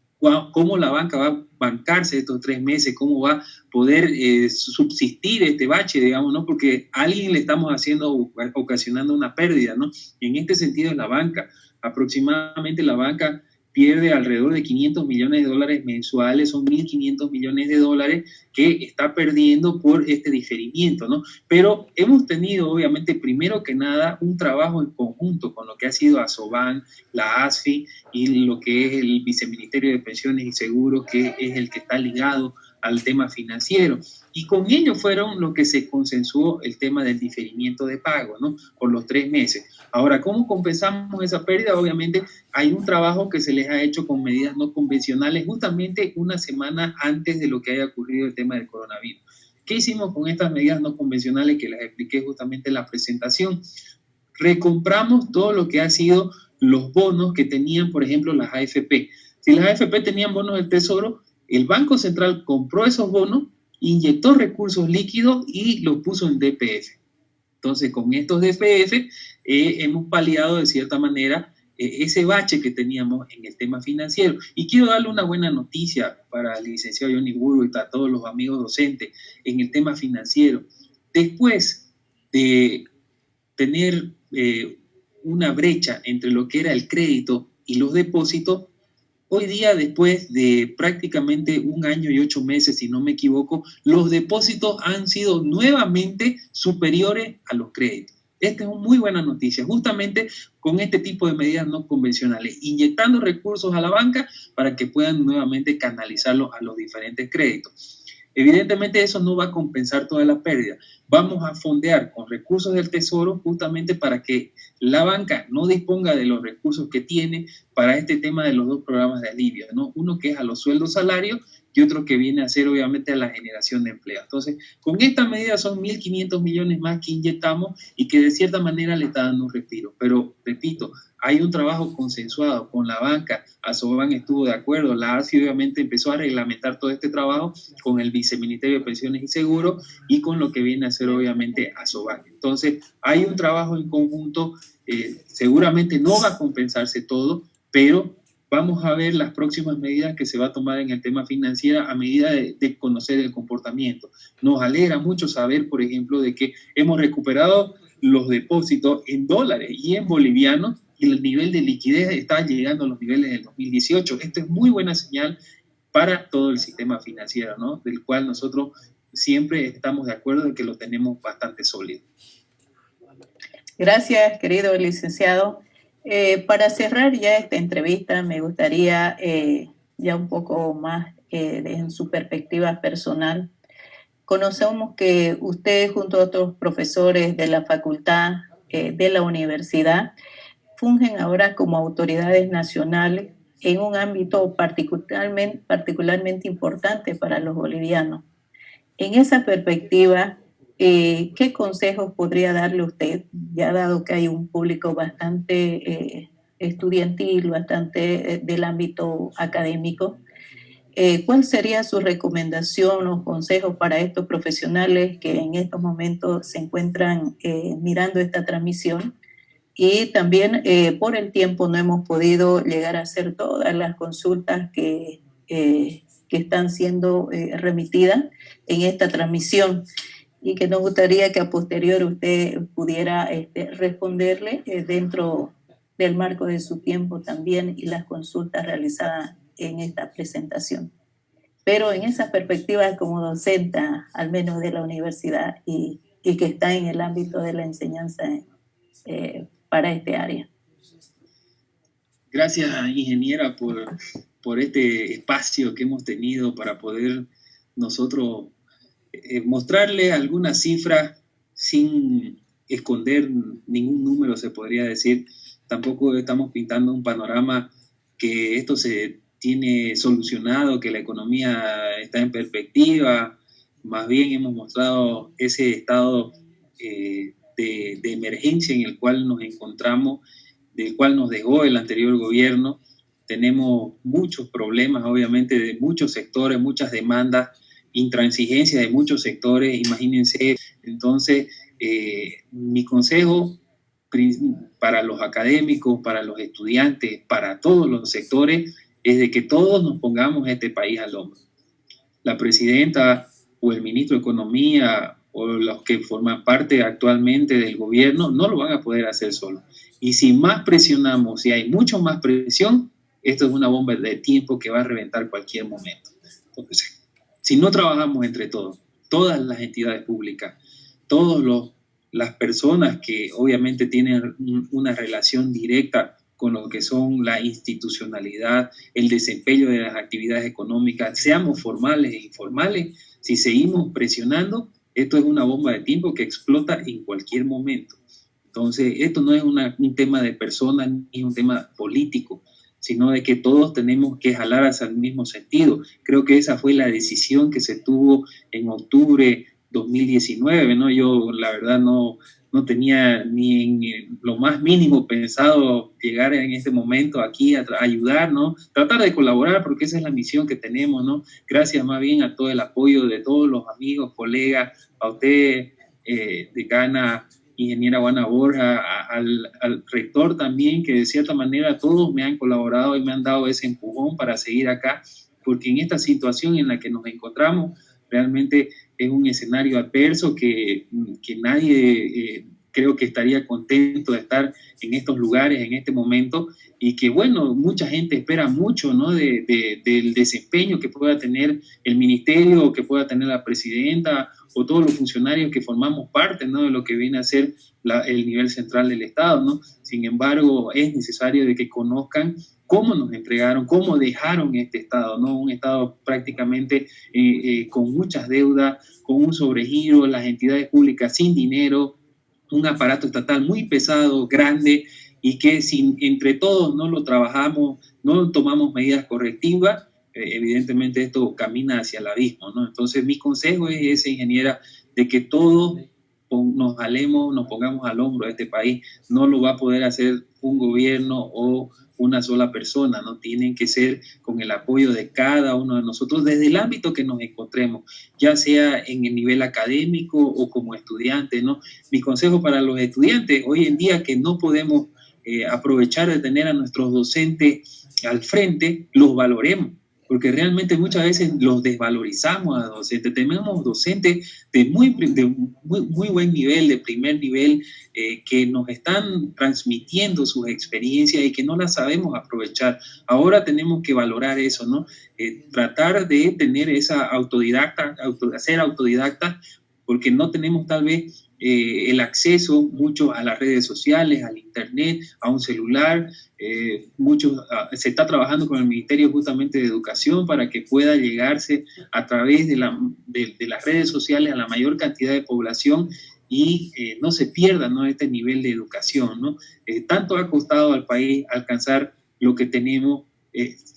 cómo la banca va a bancarse estos tres meses, cómo va a poder eh, subsistir este bache, digamos, ¿no? Porque a alguien le estamos haciendo, ocasionando una pérdida, ¿no? En este sentido, la banca, aproximadamente la banca pierde alrededor de 500 millones de dólares mensuales, son 1.500 millones de dólares que está perdiendo por este diferimiento, ¿no? Pero hemos tenido, obviamente, primero que nada, un trabajo en conjunto con lo que ha sido ASOBAN, la ASFI y lo que es el Viceministerio de Pensiones y Seguros, que es el que está ligado al tema financiero. Y con ello fueron lo que se consensuó el tema del diferimiento de pago, ¿no? Por los tres meses. Ahora, ¿cómo compensamos esa pérdida? Obviamente hay un trabajo que se les ha hecho con medidas no convencionales justamente una semana antes de lo que haya ocurrido el tema del coronavirus. ¿Qué hicimos con estas medidas no convencionales que les expliqué justamente en la presentación? Recompramos todo lo que ha sido los bonos que tenían, por ejemplo, las AFP. Si las AFP tenían bonos del Tesoro, el Banco Central compró esos bonos, inyectó recursos líquidos y los puso en DPF. Entonces, con estos DPF eh, hemos paliado de cierta manera eh, ese bache que teníamos en el tema financiero. Y quiero darle una buena noticia para el licenciado Johnny Burgo y para todos los amigos docentes en el tema financiero. Después de tener eh, una brecha entre lo que era el crédito y los depósitos, Hoy día, después de prácticamente un año y ocho meses, si no me equivoco, los depósitos han sido nuevamente superiores a los créditos. Esta es una muy buena noticia, justamente con este tipo de medidas no convencionales, inyectando recursos a la banca para que puedan nuevamente canalizarlos a los diferentes créditos. Evidentemente eso no va a compensar toda la pérdida. Vamos a fondear con recursos del Tesoro justamente para que la banca no disponga de los recursos que tiene para este tema de los dos programas de alivio, ¿no? Uno que es a los sueldos salarios y otro que viene a ser obviamente a la generación de empleo. Entonces, con esta medida son 1.500 millones más que inyectamos y que de cierta manera le está dando un respiro. Pero, repito, hay un trabajo consensuado con la banca, Asoban estuvo de acuerdo, la ASI obviamente empezó a reglamentar todo este trabajo con el Viceministerio de Pensiones y Seguros y con lo que viene a ser obviamente Asoban. Entonces, hay un trabajo en conjunto, eh, seguramente no va a compensarse todo, pero vamos a ver las próximas medidas que se va a tomar en el tema financiero a medida de, de, conocer el comportamiento. Nos alegra mucho saber, por ejemplo, de que hemos recuperado los depósitos en dólares y en bolivianos y el nivel de liquidez está llegando a los niveles del 2018. Esto es muy buena señal para todo el sistema financiero, ¿no? Del cual nosotros siempre estamos de acuerdo en que lo tenemos bastante sólido. Gracias, querido licenciado. Eh, para cerrar ya esta entrevista, me gustaría eh, ya un poco más eh, en su perspectiva personal. Conocemos que usted junto a otros profesores de la facultad, de la universidad, fungen ahora como autoridades nacionales en un ámbito particularmente, particularmente importante para los bolivianos. En esa perspectiva, eh, ¿qué consejos podría darle usted, ya dado que hay un público bastante eh, estudiantil, bastante eh, del ámbito académico? Eh, ¿Cuál sería su recomendación o consejo para estos profesionales que en estos momentos se encuentran eh, mirando esta transmisión? Y también eh, por el tiempo no hemos podido llegar a hacer todas las consultas que, que están siendo remitidas en esta transmisión y que nos gustaría que a posterior usted pudiera este, responderle dentro del marco de su tiempo también y las consultas realizadas en esta presentación. Pero en esa perspectiva como docente, al menos de la universidad, y, y que está en el ámbito de la enseñanza eh, para este área. Gracias, ingeniera, por, por este espacio que hemos tenido para poder nosotros eh, mostrarle algunas cifras sin esconder ningún número, se podría decir. Tampoco estamos pintando un panorama que esto se tiene solucionado, que la economía está en perspectiva, más bien hemos mostrado ese estado eh, de, emergencia en el cual nos encontramos, del cual nos dejó el anterior gobierno. Tenemos muchos problemas, obviamente, de muchos sectores, muchas demandas, intransigencia de muchos sectores, imagínense. Entonces, eh, mi consejo para los académicos, para los estudiantes, para todos los sectores, es de que todos nos pongamos este país al hombro. La presidenta o el ministro de Economía o los que forman parte actualmente del gobierno no lo van a poder hacer solo. Y si más presionamos, si hay mucho más presión, esto es una bomba de tiempo que va a reventar cualquier momento. Entonces, si no trabajamos entre todos, todas las entidades públicas, todas las personas que obviamente tienen una relación directa con lo que son la institucionalidad, el desempeño de las actividades económicas, seamos formales e informales, si seguimos presionando, esto es una bomba de tiempo que explota en cualquier momento. Entonces, esto no es un tema de personas ni un tema político, sino de que todos tenemos que jalar hacia el mismo sentido. Creo que esa fue la decisión que se tuvo en octubre 2019, ¿no? Yo la verdad no, no tenía ni en lo más mínimo pensado llegar en este momento aquí a, ayudar, ¿no? Tratar de colaborar porque esa es la misión que tenemos, ¿no? Gracias más bien a todo el apoyo de todos los amigos, colegas, a usted, eh, decana, ingeniera Juana Borja, al, rector también, que de cierta manera todos me han colaborado y me han dado ese empujón para seguir acá, porque en esta situación en la que nos encontramos, realmente es un escenario adverso que, que nadie eh, creo que estaría contento de estar en estos lugares en este momento y que bueno, mucha gente espera mucho ¿no? de, del desempeño que pueda tener el ministerio que pueda tener la presidenta o todos los funcionarios que formamos parte ¿no? de lo que viene a ser el nivel central del Estado. ¿no? Sin embargo, es necesario de que conozcan cómo nos entregaron, cómo dejaron este Estado, ¿no? Un Estado prácticamente eh, eh, con muchas deudas, con un sobregiro, las entidades públicas sin dinero, un aparato estatal muy pesado, grande, y que si entre todos no lo trabajamos, no tomamos medidas correctivas, eh, evidentemente esto camina hacia el abismo, ¿no? Entonces mi consejo es ese, ingeniera, de que todos nos alemos, nos pongamos al hombro a este país. No lo va a poder hacer un gobierno o una sola persona, ¿no? Tienen que ser con el apoyo de cada uno de nosotros desde el ámbito que nos encontremos, ya sea en el nivel académico o como estudiante, ¿no? Mi consejo para los estudiantes, hoy en día que no podemos eh, aprovechar de tener a nuestros docentes al frente, los valoremos porque realmente muchas veces los desvalorizamos a docentes. Tenemos docentes de muy, muy, buen nivel, de primer nivel, eh, que nos están transmitiendo sus experiencias y que no las sabemos aprovechar. Ahora tenemos que valorar eso, ¿no? Eh, tratar de tener esa autodidacta, auto, ser autodidacta, porque no tenemos tal vez eh, el acceso mucho a las redes sociales, al internet, a un celular. Eh, ah, se está trabajando con el Ministerio justamente de Educación para que pueda llegarse a través de, la, de, las redes sociales a la mayor cantidad de población y eh, no se pierda ¿no? este nivel de educación. ¿no? tanto ha costado al país alcanzar lo que tenemos,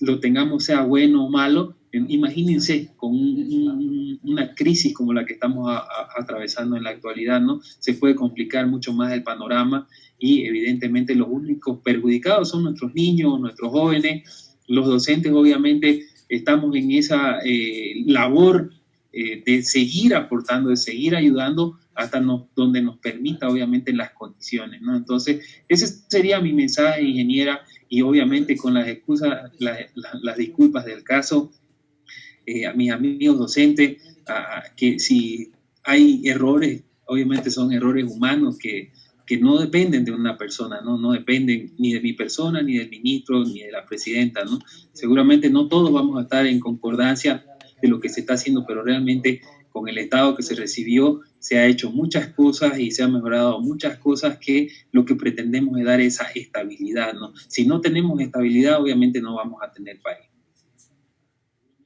lo tengamos sea bueno o malo, Imagínense con una crisis como la que estamos atravesando en la actualidad, ¿no? Se puede complicar mucho más el panorama y evidentemente los únicos perjudicados son nuestros niños, nuestros jóvenes, los docentes obviamente estamos en esa eh, labor eh, de seguir aportando, de seguir ayudando hasta donde nos permita, obviamente, las condiciones, ¿no? Entonces, ese sería mi mensaje, ingeniera, y obviamente con las excusas, las disculpas del caso, a mis amigos docentes, que si hay errores, obviamente son errores humanos que que no dependen de una persona, ¿no? no dependen ni de mi persona, ni del ministro, ni de la presidenta. ¿no? Seguramente no todos vamos a estar en concordancia de lo que se está haciendo, pero realmente con el Estado que se recibió se ha hecho muchas cosas y se han mejorado muchas cosas que lo que pretendemos es dar esa estabilidad. ¿no? Si no tenemos estabilidad, obviamente no vamos a tener país.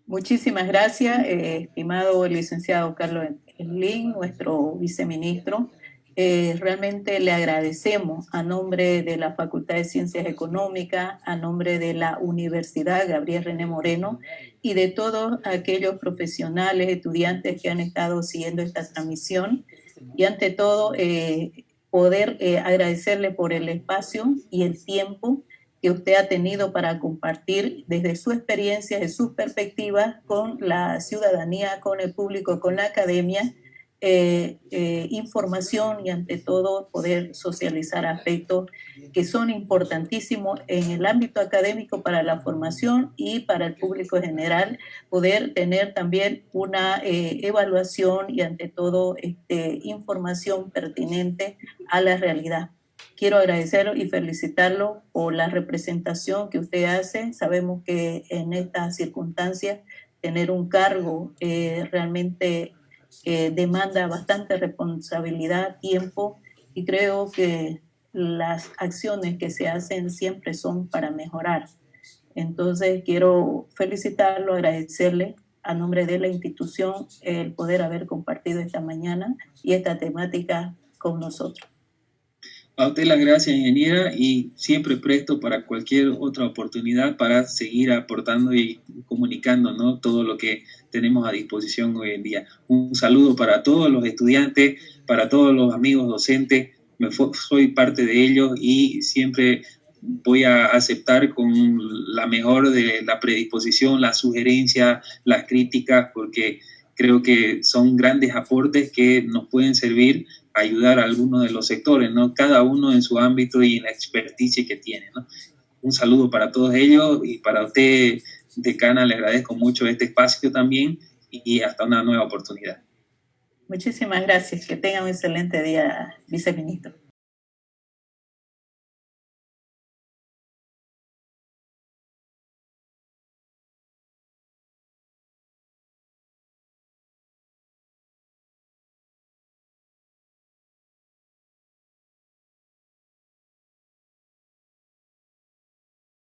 Muchísimas gracias, eh, estimado licenciado Carlos Lin, nuestro viceministro. Eh, realmente le agradecemos a nombre de la Facultad de Ciencias Económicas, a nombre de la Universidad Gabriel René Moreno y de todos aquellos profesionales, estudiantes que han estado siguiendo esta transmisión. Y ante todo, eh, poder agradecerle por el espacio y el tiempo que usted ha tenido para compartir desde su experiencia, de sus perspectivas con la ciudadanía, con el público, con la academia, eh, eh, información y ante todo poder socializar aspectos que son importantísimos en el ámbito académico para la formación y para el público en general, poder tener también una eh, evaluación y ante todo este, información pertinente a la realidad. Quiero agradecerlo y felicitarlo por la representación que usted hace. Sabemos que en estas circunstancias tener un cargo realmente que demanda bastante responsabilidad, tiempo y creo que las acciones que se hacen siempre son para mejorar. Entonces quiero felicitarlo, agradecerle a nombre de la institución el poder haber compartido esta mañana y esta temática con nosotros. A usted las gracias, ingeniera, y siempre presto para cualquier otra oportunidad para seguir aportando y comunicando ¿no? todo lo que tenemos a disposición hoy en día. Un saludo para todos los estudiantes, para todos los amigos docentes. Me soy parte de ellos y siempre voy a aceptar con la mejor de la predisposición, la sugerencia, las críticas, porque creo que son grandes aportes que nos pueden servir ayudar a algunos de los sectores, ¿no? Cada uno en su ámbito y en la experticia que tiene. Un saludo para todos ellos y para usted, decana, le agradezco mucho este espacio también y hasta una nueva oportunidad. Muchísimas gracias. Que tenga un excelente día, viceministro.